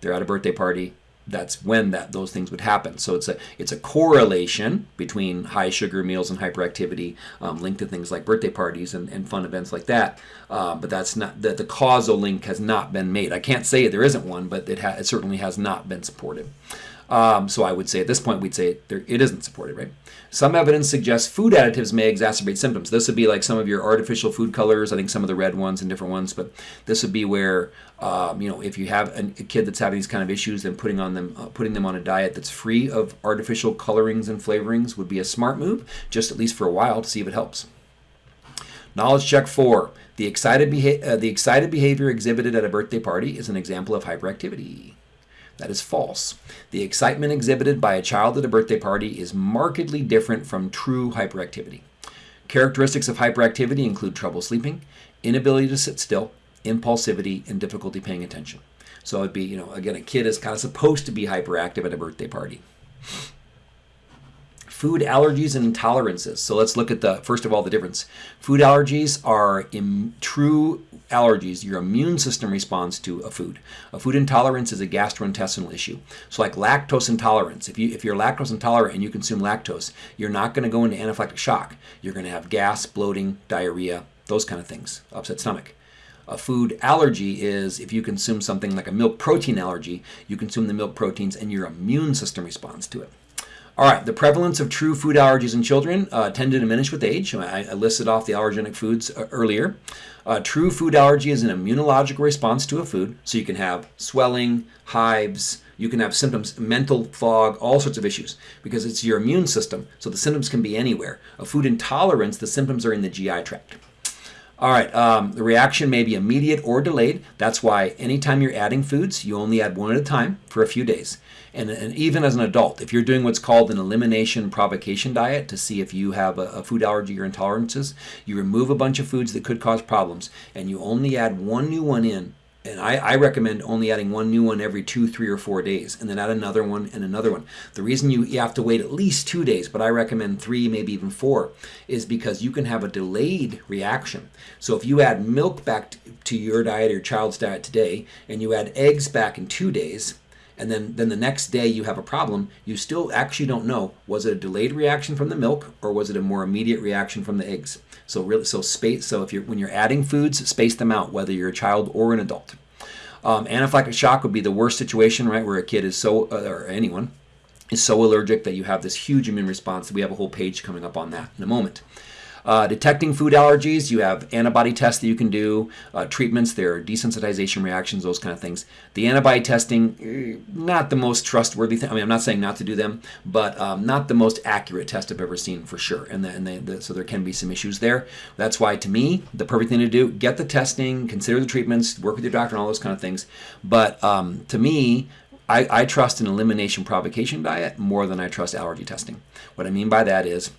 they're at a birthday party. That's when that those things would happen. So it's a it's a correlation between high sugar meals and hyperactivity um, linked to things like birthday parties and, and fun events like that. Uh, but that's not that the causal link has not been made. I can't say there isn't one, but it, it certainly has not been supported. Um, so I would say at this point, we'd say there, it isn't supported, right? Some evidence suggests food additives may exacerbate symptoms. This would be like some of your artificial food colors. I think some of the red ones and different ones, but this would be where um, you know if you have a, kid that's having these kind of issues, then putting on them uh, putting them on a diet that's free of artificial colorings and flavorings would be a smart move, just at least for a while to see if it helps. Knowledge check four: the excited beha- uh, the excited behavior exhibited at a birthday party is an example of hyperactivity. That is false. The excitement exhibited by a child at a birthday party is markedly different from true hyperactivity. Characteristics of hyperactivity include trouble sleeping, inability to sit still, impulsivity, and difficulty paying attention. So it'd be, you know, again, a kid is kind of supposed to be hyperactive at a birthday party. Food allergies and intolerances. So let's look at the first of all the difference. Food allergies are true allergies, your immune system responds to a food. A food intolerance is a gastrointestinal issue. So like lactose intolerance, if you if you're lactose intolerant and you consume lactose, you're not going to go into anaphylactic shock. You're going to have gas, bloating, diarrhea, those kind of things, upset stomach. A food allergy is if you consume something like a milk protein allergy, you consume the milk proteins and your immune system responds to it. All right, the prevalence of true food allergies in children uh, tend to diminish with age. I, I listed off the allergenic foods uh, earlier. Uh, true food allergy is an immunological response to a food, so you can have swelling, hives, you can have symptoms, mental fog, all sorts of issues, because it's your immune system, so the symptoms can be anywhere. A food intolerance, the symptoms are in the GI tract. All right, um, the reaction may be immediate or delayed. That's why anytime you're adding foods, you only add one at a time for a few days. And, and even as an adult, if you're doing what's called an elimination provocation diet to see if you have a, a food allergy or intolerances, you remove a bunch of foods that could cause problems and you only add one new one in and I, I, recommend only adding one new one every two, three, or four days, and then add another one and another one. The reason you, you have to wait at least two days, but I recommend three, maybe even four, is because you can have a delayed reaction. So if you add milk back to your diet or your child's diet today, and you add eggs back in two days, and then, then the next day you have a problem, you still actually don't know was it a delayed reaction from the milk or was it a more immediate reaction from the eggs. So really, so space. So if you're when you're adding foods, space them out, whether you're a child or an adult. Um, anaphylactic shock would be the worst situation, right, where a kid is so, uh, or anyone, is so allergic that you have this huge immune response. We have a whole page coming up on that in a moment. Uh, detecting food allergies, you have antibody tests that you can do, uh, treatments, there are desensitization reactions, those kind of things. The antibody testing, eh, not the most trustworthy thing. I mean, I'm not saying not to do them, but um, not the most accurate test I've ever seen for sure. And, the, and the, the, so there can be some issues there. That's why, to me, the perfect thing to do, get the testing, consider the treatments, work with your doctor, and all those kind of things. But um, to me, I, I trust an elimination provocation diet more than I trust allergy testing. What I mean by that is,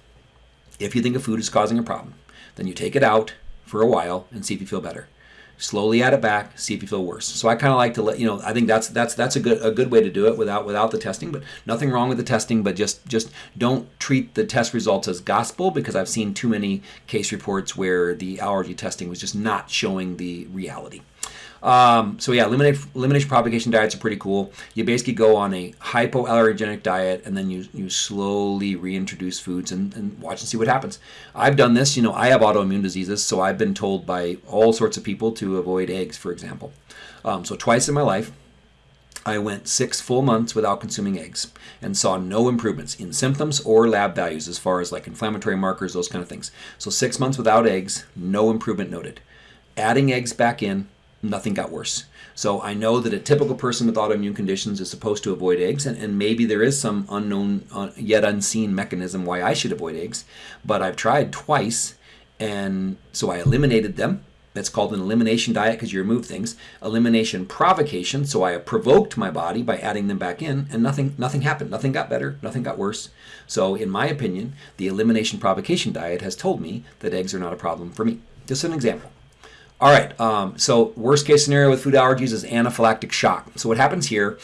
if you think a food is causing a problem, then you take it out for a while and see if you feel better. Slowly add it back, see if you feel worse. So I kind of like to let you know. I think that's that's that's a good a good way to do it without without the testing. But nothing wrong with the testing. But just just don't treat the test results as gospel because I've seen too many case reports where the allergy testing was just not showing the reality. Um, so yeah, elimination, elimination provocation diets are pretty cool. You basically go on a hypoallergenic diet and then you, you slowly reintroduce foods and, and watch and see what happens. I've done this, you know, I have autoimmune diseases, so I've been told by all sorts of people to avoid eggs, for example. Um, so twice in my life, I went six full months without consuming eggs and saw no improvements in symptoms or lab values as far as like inflammatory markers, those kind of things. So six months without eggs, no improvement noted. Adding eggs back in, nothing got worse. So I know that a typical person with autoimmune conditions is supposed to avoid eggs, and, and maybe there is some unknown, uh, yet unseen mechanism why I should avoid eggs. But I've tried twice, and so I eliminated them, That's called an elimination diet because you remove things. Elimination provocation. So I provoked my body by adding them back in, and nothing nothing happened. Nothing got better. Nothing got worse. So in my opinion, the elimination provocation diet has told me that eggs are not a problem for me. Just an example. All right, um, so worst case scenario with food allergies is anaphylactic shock. So what happens here,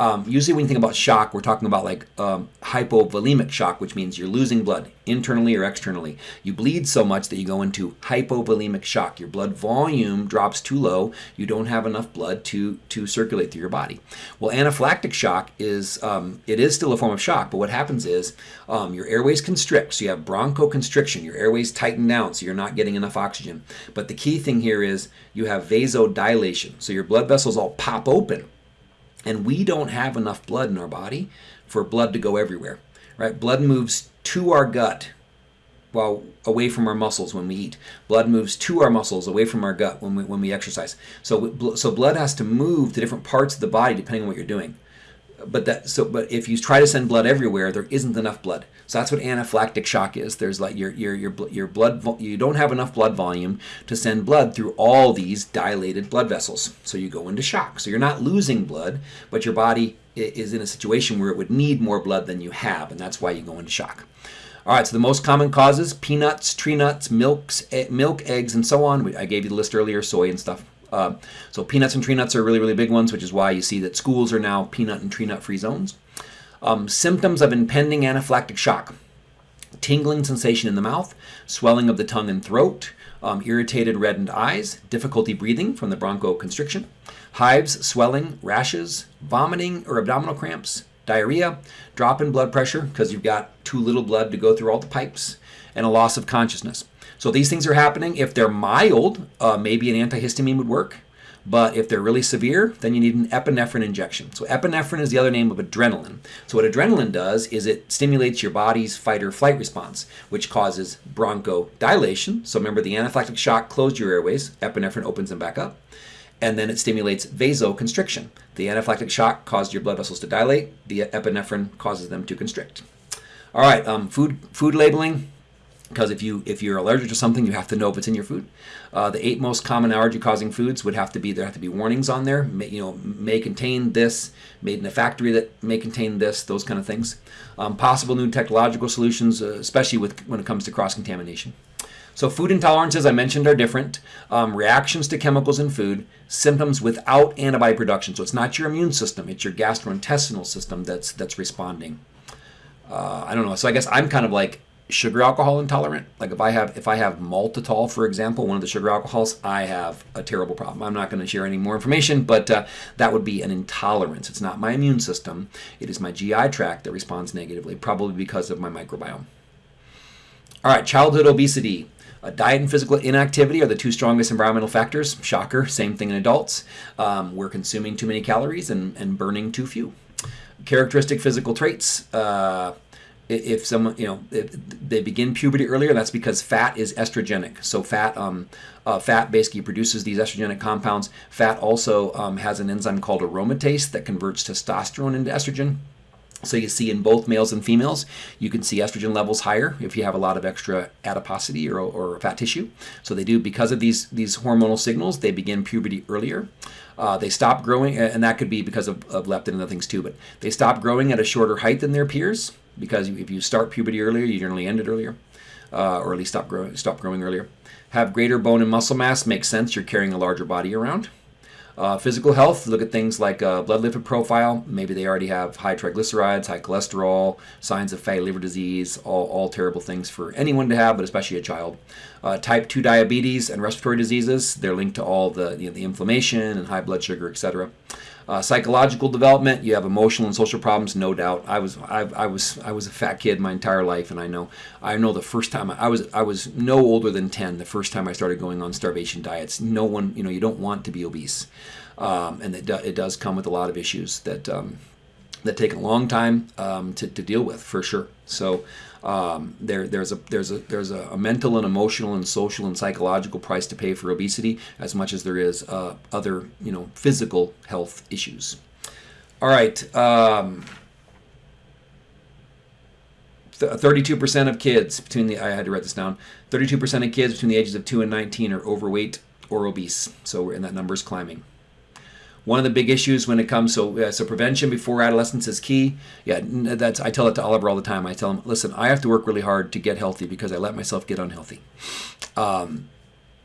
um, usually when you think about shock, we're talking about like um, hypovolemic shock, which means you're losing blood internally or externally. You bleed so much that you go into hypovolemic shock. Your blood volume drops too low. You don't have enough blood to, to circulate through your body. Well, anaphylactic shock is, um, it is still a form of shock, but what happens is um, your airways constrict. So you have bronchoconstriction. Your airways tighten down, so you're not getting enough oxygen. But the key thing here is you have vasodilation. So your blood vessels all pop open and we don't have enough blood in our body for blood to go everywhere, right? Blood moves to our gut while away from our muscles when we eat. Blood moves to our muscles away from our gut when we, when we exercise. So, so blood has to move to different parts of the body depending on what you're doing but that so but if you try to send blood everywhere there isn't enough blood. So that's what anaphylactic shock is. There's like your your your, your blood you don't have enough blood volume to send blood through all these dilated blood vessels. So you go into shock. So you're not losing blood but your body is in a situation where it would need more blood than you have and that's why you go into shock. All right, so the most common causes, peanuts, tree nuts, milks, milk, eggs, and so on. I gave you the list earlier, soy and stuff. Uh, so peanuts and tree nuts are really, really big ones, which is why you see that schools are now peanut and tree nut free zones. Um, symptoms of impending anaphylactic shock. Tingling sensation in the mouth, swelling of the tongue and throat, um, irritated reddened eyes, difficulty breathing from the bronchoconstriction, hives, swelling, rashes, vomiting or abdominal cramps, diarrhea, drop in blood pressure because you've got too little blood to go through all the pipes, and a loss of consciousness. So these things are happening. If they're mild, uh, maybe an antihistamine would work. But if they're really severe, then you need an epinephrine injection. So epinephrine is the other name of adrenaline. So what adrenaline does is it stimulates your body's fight or flight response, which causes bronchodilation. So remember the anaphylactic shock closed your airways, epinephrine opens them back up. And then it stimulates vasoconstriction. The anaphylactic shock caused your blood vessels to dilate. The epinephrine causes them to constrict. All right, um, food food labeling because if you if you're allergic to something, you have to know if it's in your food. Uh, the eight most common allergy-causing foods would have to be there have to be warnings on there. May, you know, may contain this, made in a factory that may contain this, those kind of things. Um, possible new technological solutions, uh, especially with when it comes to cross-contamination. So food intolerances I mentioned are different. Um, reactions to chemicals in food, symptoms without antibody production. So it's not your immune system; it's your gastrointestinal system that's that's responding. Uh, I don't know. So I guess I'm kind of like sugar alcohol intolerant. Like if I have if I have maltitol, for example, one of the sugar alcohols, I have a terrible problem. I'm not going to share any more information, but uh, that would be an intolerance. It's not my immune system. It is my GI tract that responds negatively, probably because of my microbiome. All right, childhood obesity. Uh, diet and physical inactivity are the two strongest environmental factors. Shocker, same thing in adults. Um, we're consuming too many calories and, and burning too few. Characteristic physical traits. Uh, if someone you know they begin puberty earlier that's because fat is estrogenic so fat um, uh, fat basically produces these estrogenic compounds fat also um, has an enzyme called aromatase that converts testosterone into estrogen so you see in both males and females, you can see estrogen levels higher if you have a lot of extra adiposity or, or fat tissue. So they do because of these these hormonal signals. They begin puberty earlier. Uh, they stop growing, and that could be because of, of leptin and other things too. But they stop growing at a shorter height than their peers because if you start puberty earlier, you generally end it earlier, uh, or at least stop growing stop growing earlier. Have greater bone and muscle mass makes sense. You're carrying a larger body around. Uh, physical health, look at things like uh, blood lipid profile. Maybe they already have high triglycerides, high cholesterol, signs of fatty liver disease, all, all terrible things for anyone to have, but especially a child. Uh, type 2 diabetes and respiratory diseases, they're linked to all the, you know, the inflammation and high blood sugar, etc. Uh, psychological development, you have emotional and social problems, no doubt. I was I, I, was I was a fat kid my entire life, and I know I know the first time I was I was no older than ten the first time I started going on starvation diets. No one you know you don't want to be obese, um, and it, do, it does come with a lot of issues that um, that take a long time um, to, to deal with for sure. So um, there, there's a there's a there's a, mental and emotional and social and psychological price to pay for obesity as much as there is uh, other you know physical health issues. All right. Um, 32% of kids between the I had to write this down. 32% of kids between the ages of 2 and 19 are overweight or obese. So and that number is climbing. One of the big issues when it comes so uh, so prevention before adolescence is key. Yeah, that's I tell it to Oliver all the time. I tell him, listen, I have to work really hard to get healthy because I let myself get unhealthy. Um,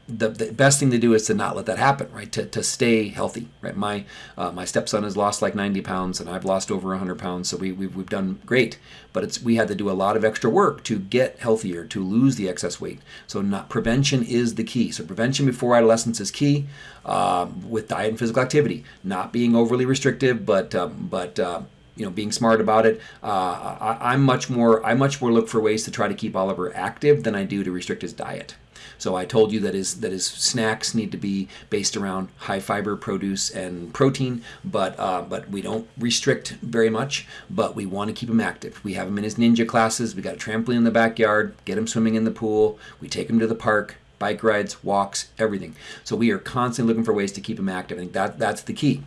the, the best thing to do is to not let that happen, right? To, to stay healthy, right? My uh, my stepson has lost like 90 pounds, and I've lost over 100 pounds, so we, we've, we've done great. But it's we had to do a lot of extra work to get healthier, to lose the excess weight. So not prevention is the key. So prevention before adolescence is key um, with diet and physical activity. Not being overly restrictive, but um, but uh, you know being smart about it. Uh, I, am much more I much more look for ways to try to keep Oliver active than I do to restrict his diet. So I told you that his that his snacks need to be based around high fiber produce and protein, but uh, but we don't restrict very much. But we want to keep him active. We have him in his ninja classes. We got a trampoline in the backyard. Get him swimming in the pool. We take him to the park bike rides, walks, everything. So we are constantly looking for ways to keep him active. I think that that's the key,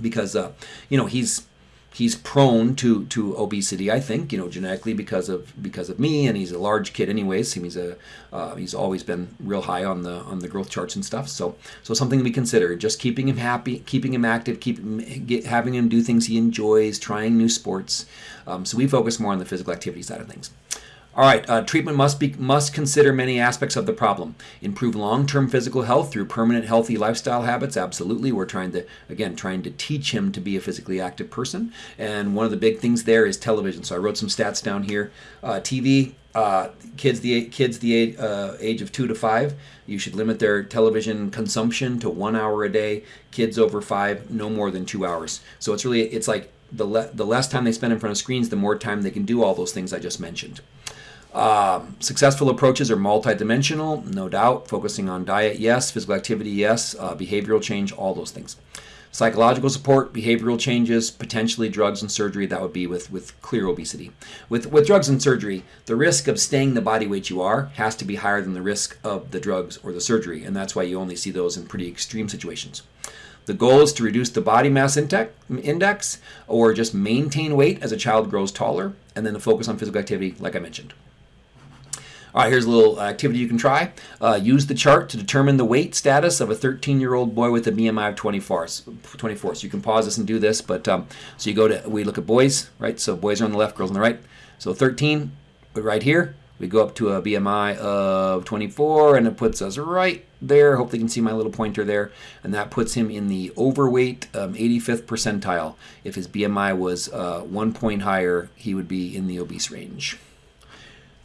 because uh, you know he's he's prone to to obesity. I think you know genetically because of because of me, and he's a large kid anyways. He's a uh, he's always been real high on the on the growth charts and stuff. So so something we consider. Just keeping him happy, keeping him active, keep get, having him do things he enjoys, trying new sports. Um, so we focus more on the physical activity side of things. All right, uh, treatment must be must consider many aspects of the problem. Improve long-term physical health through permanent healthy lifestyle habits. Absolutely, we're trying to again trying to teach him to be a physically active person. And one of the big things there is television. So I wrote some stats down here. Uh, TV. Uh, kids the kids the age, uh, age of two to five, you should limit their television consumption to one hour a day. Kids over five, no more than two hours. So it's really it's like the le- the less time they spend in front of screens, the more time they can do all those things I just mentioned. Um, successful approaches are multidimensional, no doubt. Focusing on diet, yes. Physical activity, yes. Uh, behavioral change, all those things. Psychological support, behavioral changes, potentially drugs and surgery. That would be with, with clear obesity. With, with drugs and surgery, the risk of staying the body weight you are has to be higher than the risk of the drugs or the surgery, and that's why you only see those in pretty extreme situations. The goal is to reduce the body mass index or just maintain weight as a child grows taller, and then to focus on physical activity, like I mentioned. All right, here's a little activity you can try. Uh, use the chart to determine the weight status of a 13-year-old boy with a BMI of 24. 24. So you can pause this and do this, but um, so you go to, we look at boys, right? So boys are on the left, girls on the right. So 13, right here, we go up to a BMI of 24, and it puts us right there. Hope they can see my little pointer there. And that puts him in the overweight um, 85th percentile. If his BMI was uh, one point higher, he would be in the obese range.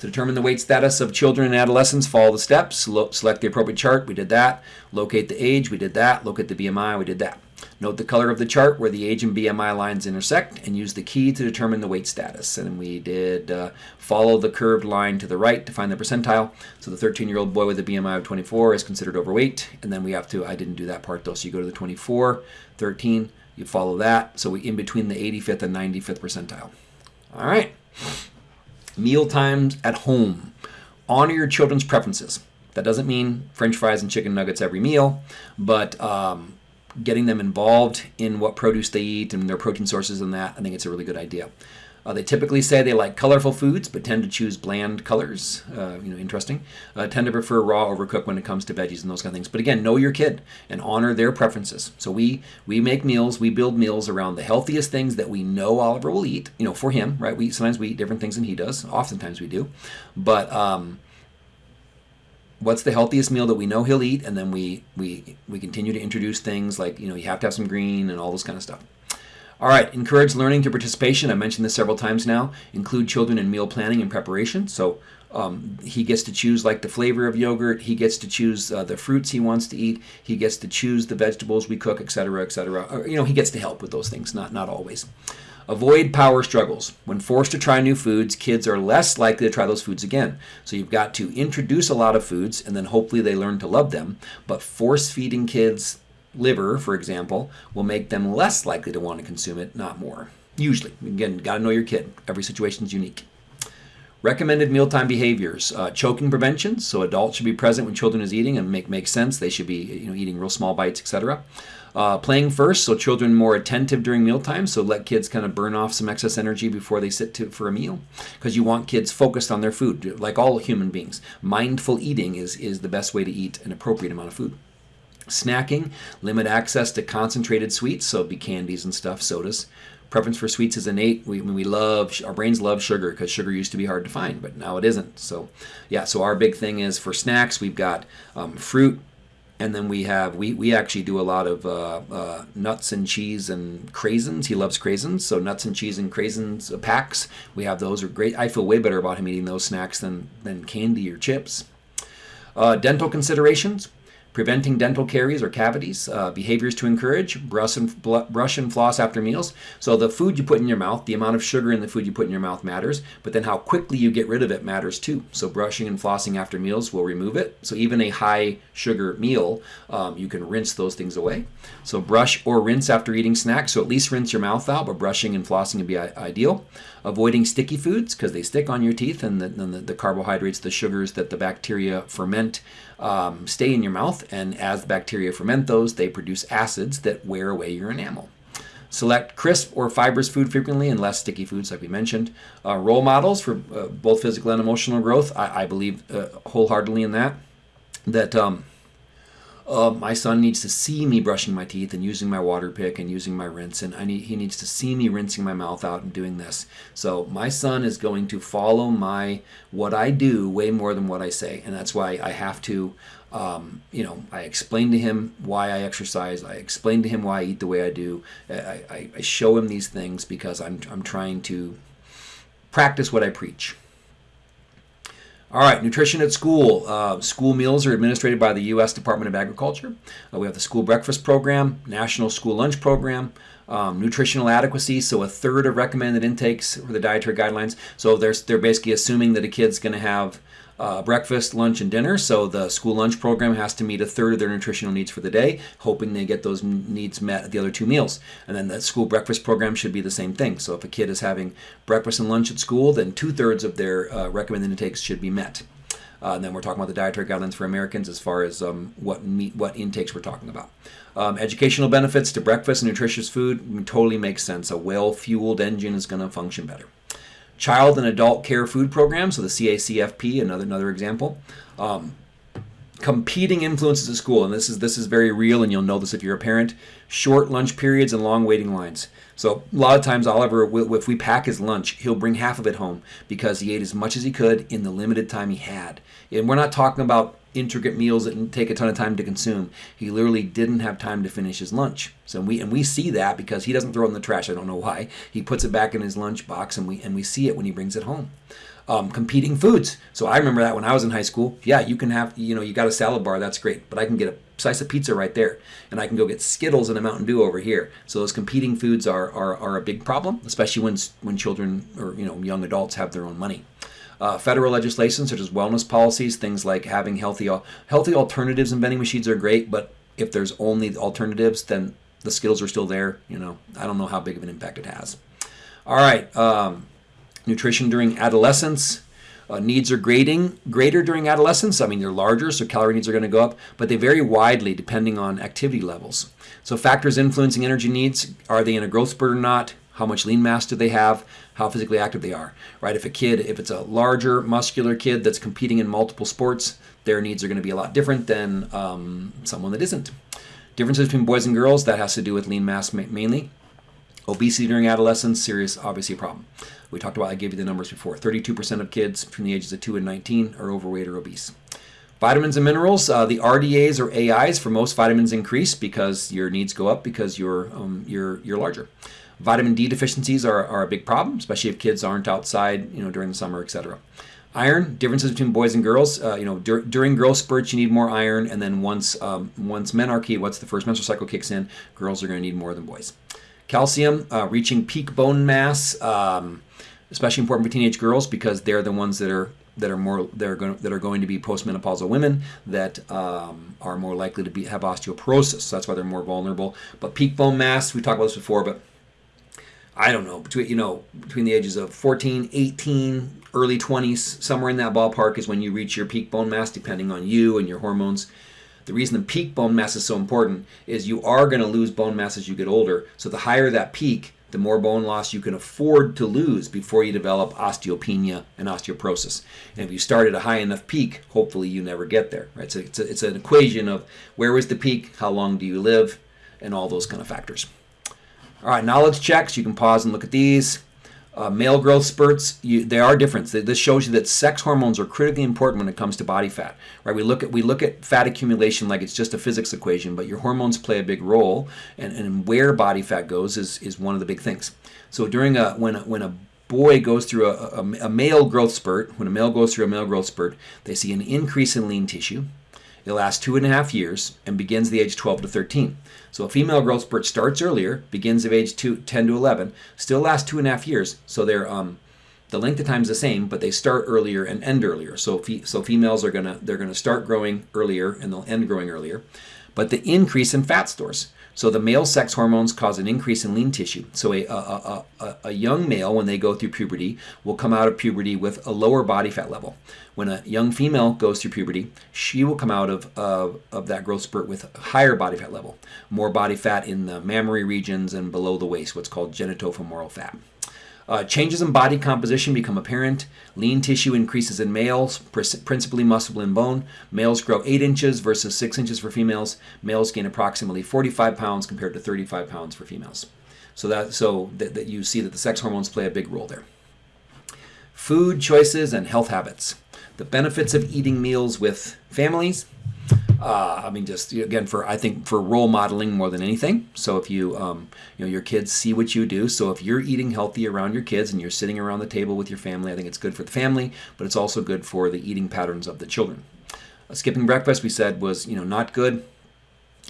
To determine the weight status of children and adolescents, follow the steps. select the appropriate chart. We did that. Locate the age. We did that. Locate the BMI. We did that. Note the color of the chart where the age and BMI lines intersect and use the key to determine the weight status. And we did uh, follow the curved line to the right to find the percentile. So the 13-year-old boy with a BMI of 24 is considered overweight. And then we have to, I didn't do that part though, so you go to the 24, 13, you follow that. So we in between the 85th and 95th percentile. All right. Meal times at home. Honor your children's preferences. That doesn't mean french fries and chicken nuggets every meal, but um, getting them involved in what produce they eat and their protein sources and that, I think it's a really good idea. Uh, they typically say they like colorful foods, but tend to choose bland colors. Uh, you know, interesting. Uh, tend to prefer raw over cooked when it comes to veggies and those kind of things. But again, know your kid and honor their preferences. So we we make meals, we build meals around the healthiest things that we know Oliver will eat. You know, for him, right? We sometimes we eat different things than he does. Oftentimes we do, but. Um, what's the healthiest meal that we know he'll eat and then we we we continue to introduce things like you know you have to have some green and all this kind of stuff all right, encourage learning through participation. I mentioned this several times now. Include children in meal planning and preparation. So um, he gets to choose like the flavor of yogurt. He gets to choose uh, the fruits he wants to eat. He gets to choose the vegetables we cook, etc., etc. Or, you know, he gets to help with those things. Not not always. Avoid power struggles. When forced to try new foods, kids are less likely to try those foods again. So you've got to introduce a lot of foods and then hopefully they learn to love them. But force feeding kids liver, for example, will make them less likely to want to consume it, not more. Usually. Again, got to know your kid. Every situation is unique. Recommended mealtime behaviors. Uh, choking prevention, so adults should be present when children is eating and make make sense. They should be you know eating real small bites, etc. Uh, playing first, so children more attentive during mealtime. So let kids kind of burn off some excess energy before they sit to, for a meal, because you want kids focused on their food, like all human beings. Mindful eating is is the best way to eat an appropriate amount of food. Snacking, limit access to concentrated sweets, so be candies and stuff, sodas. Preference for sweets is innate. We, we love, our brains love sugar because sugar used to be hard to find, but now it isn't. So, yeah, so our big thing is for snacks, we've got um, fruit, and then we have we, we actually do a lot of uh, uh, nuts and cheese and craisins. He loves craisins, so nuts and cheese and craisins packs. We have those are great. I feel way better about him eating those snacks than than candy or chips. Uh, dental considerations preventing dental caries or cavities, uh, behaviors to encourage, brush and, brush and floss after meals. So the food you put in your mouth, the amount of sugar in the food you put in your mouth matters, but then how quickly you get rid of it matters too. So brushing and flossing after meals will remove it. So even a high sugar meal, um, you can rinse those things away. So brush or rinse after eating snacks. So at least rinse your mouth out, but brushing and flossing would be ideal. Avoiding sticky foods because they stick on your teeth and the, the, the, carbohydrates, the sugars that the bacteria ferment um, stay in your mouth. And as the bacteria ferment those, they produce acids that wear away your enamel. Select crisp or fibrous food frequently and less sticky foods, like we mentioned. Uh, role models for uh, both physical and emotional growth, I, I believe uh, wholeheartedly in that. That um, uh, my son needs to see me brushing my teeth and using my water pick and using my rinse, and I need, he needs to see me rinsing my mouth out and doing this. So my son is going to follow my what I do way more than what I say, and that's why I have to. Um, you know, I explain to him why I exercise. I explain to him why I eat the way I do. I, I, I show him these things because I'm, I'm trying to practice what I preach. All right, nutrition at school. Uh, school meals are administered by the U.S. Department of Agriculture. Uh, we have the school breakfast program, national school lunch program, um, nutritional adequacy. So a third of recommended intakes for the dietary guidelines. So they're, they're basically assuming that a kid's going to have uh, breakfast, lunch, and dinner. So the school lunch program has to meet a third of their nutritional needs for the day, hoping they get those needs met at the other two meals. And then the school breakfast program should be the same thing. So if a kid is having breakfast and lunch at school, then two thirds of their uh, recommended intakes should be met. Uh, and then we're talking about the dietary guidelines for Americans as far as um, what meat, what intakes we're talking about. Um, educational benefits to breakfast and nutritious food totally makes sense. A well-fueled engine is going to function better. Child and Adult Care Food Program, so the CACFP, another another example. Um, competing influences at school, and this is this is very real, and you'll know this if you're a parent. Short lunch periods and long waiting lines. So a lot of times, Oliver, if we pack his lunch, he'll bring half of it home because he ate as much as he could in the limited time he had. And we're not talking about intricate meals that take a ton of time to consume. He literally didn't have time to finish his lunch. So we and we see that because he doesn't throw it in the trash. I don't know why. He puts it back in his lunch box, and we and we see it when he brings it home. Um, competing foods. So I remember that when I was in high school. Yeah, you can have you know you got a salad bar. That's great, but I can get a slice of pizza right there, and I can go get Skittles and a Mountain Dew over here. So those competing foods are are, are a big problem, especially when when children or you know young adults have their own money. Uh, federal legislation such as wellness policies, things like having healthy healthy alternatives in vending machines are great, but if there's only alternatives, then the skills are still there. You know, I don't know how big of an impact it has. All right, um, nutrition during adolescence. Uh, needs are grading greater during adolescence. I mean, they're larger, so calorie needs are going to go up, but they vary widely depending on activity levels. So factors influencing energy needs, are they in a growth spurt or not? How much lean mass do they have? How physically active they are, right? If a kid, if it's a larger muscular kid that's competing in multiple sports, their needs are going to be a lot different than um, someone that isn't. Differences between boys and girls, that has to do with lean mass mainly. Obesity during adolescence, serious, obviously a problem. We talked about, I gave you the numbers before. 32% of kids between the ages of 2 and 19 are overweight or obese. Vitamins and minerals, uh, the RDAs or AIs for most vitamins increase because your needs go up because you're, um, you're, you're larger. Vitamin D deficiencies are, are a big problem, especially if kids aren't outside, you know, during the summer, etc. Iron differences between boys and girls. Uh, you know, dur during growth spurts, you need more iron, and then once um, once menarche, what's the first menstrual cycle kicks in, girls are going to need more than boys. Calcium, uh, reaching peak bone mass, um, especially important for teenage girls because they're the ones that are that are more that are going that are going to be postmenopausal women that um, are more likely to be have osteoporosis. So that's why they're more vulnerable. But peak bone mass, we talked about this before, but I don't know, between you know, between the ages of 14, 18, early 20s, somewhere in that ballpark is when you reach your peak bone mass depending on you and your hormones. The reason the peak bone mass is so important is you are going to lose bone mass as you get older. So the higher that peak, the more bone loss you can afford to lose before you develop osteopenia and osteoporosis. And if you start at a high enough peak, hopefully you never get there. Right? So it's, a, it's an equation of where was the peak, how long do you live, and all those kind of factors. All right, knowledge checks. You can pause and look at these. Uh, male growth spurts, you, they are different. This shows you that sex hormones are critically important when it comes to body fat. Right? We look at we look at fat accumulation like it's just a physics equation, but your hormones play a big role, and, and where body fat goes is, is one of the big things. So during a when when a boy goes through a, a, a male growth spurt, when a male goes through a male growth spurt, they see an increase in lean tissue. It lasts two and a half years and begins the age 12 to 13. So a female growth spurt starts earlier, begins of age two, 10 to 11, still lasts two and a half years. So they're um, the length of time is the same, but they start earlier and end earlier. So fe- so females are gonna they're gonna start growing earlier and they'll end growing earlier. But the increase in fat stores. So the male sex hormones cause an increase in lean tissue. So a, a, a, a, young male, when they go through puberty, will come out of puberty with a lower body fat level. When a young female goes through puberty, she will come out of, uh, of that growth spurt with a higher body fat level, more body fat in the mammary regions and below the waist, what's called genitofemoral fat. Uh, changes in body composition become apparent. Lean tissue increases in males, principally muscle and bone. Males grow 8 inches versus 6 inches for females. Males gain approximately 45 pounds compared to 35 pounds for females. So that so that, that you see that the sex hormones play a big role there. Food choices and health habits. The benefits of eating meals with families uh, I mean, just again for I think for role modeling more than anything. So if you um, you know your kids see what you do, so if you're eating healthy around your kids and you're sitting around the table with your family, I think it's good for the family, but it's also good for the eating patterns of the children. Uh, skipping breakfast, we said was you know not good.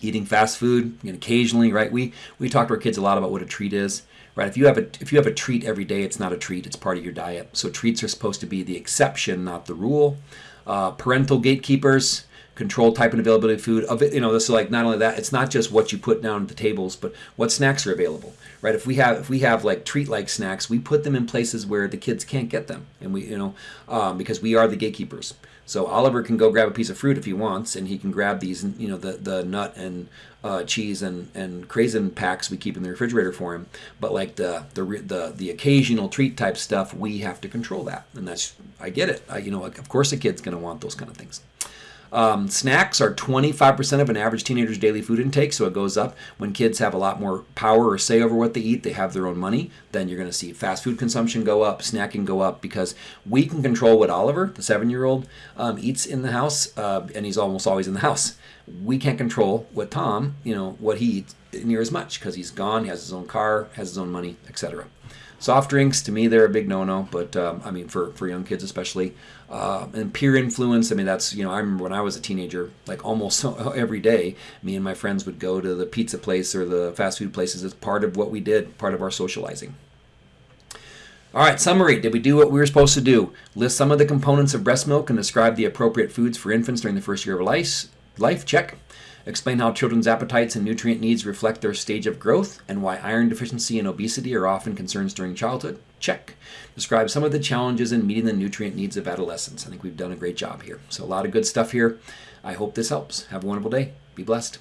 Eating fast food, know, occasionally, right? We we talk to our kids a lot about what a treat is right if you have a if you have a treat every day it's not a treat it's part of your diet so treats are supposed to be the exception not the rule uh, parental gatekeepers control type and availability of food of it you know this is like not only that it's not just what you put down at the tables but what snacks are available right? If we have if we have like treat like snacks we put them in places where the kids can't get them and we you know um, because we are the gatekeepers. So oliver can go grab a piece of fruit if he wants and he can grab these you know the the nut and uh, cheese and and craisin packs we keep in the refrigerator for him but like the the the, the occasional treat type stuff we have to control that and that's i get it. I, you know of course a kid's going to want those kind of things um, snacks are 25% of an average teenager's daily food intake, so it goes up. When kids have a lot more power or say over what they eat, they have their own money, then you're going to see fast food consumption go up, snacking go up, because we can control what Oliver, the seven year old, um, eats in the house, uh, and he's almost always in the house. We can't control what Tom, you know, what he eats near as much because he's gone, he has his own car, has his own money, etc. Soft drinks, to me, they're a big no-no. But um, I mean, for, for young kids especially, uh, and peer influence. I mean, that's you know, I remember when I was a teenager, like almost every day, me and my friends would go to the pizza place or the fast food places as part of what we did, part of our socializing. All right, summary. Did we do what we were supposed to do? List some of the components of breast milk and describe the appropriate foods for infants during the first year of life. Life, check. Explain how children's appetites and nutrient needs reflect their stage of growth and why iron deficiency and obesity are often concerns during childhood. Check. Describe some of the challenges in meeting the nutrient needs of adolescents. I think we've done a great job here. So, a lot of good stuff here. I hope this helps. Have a wonderful day. Be blessed.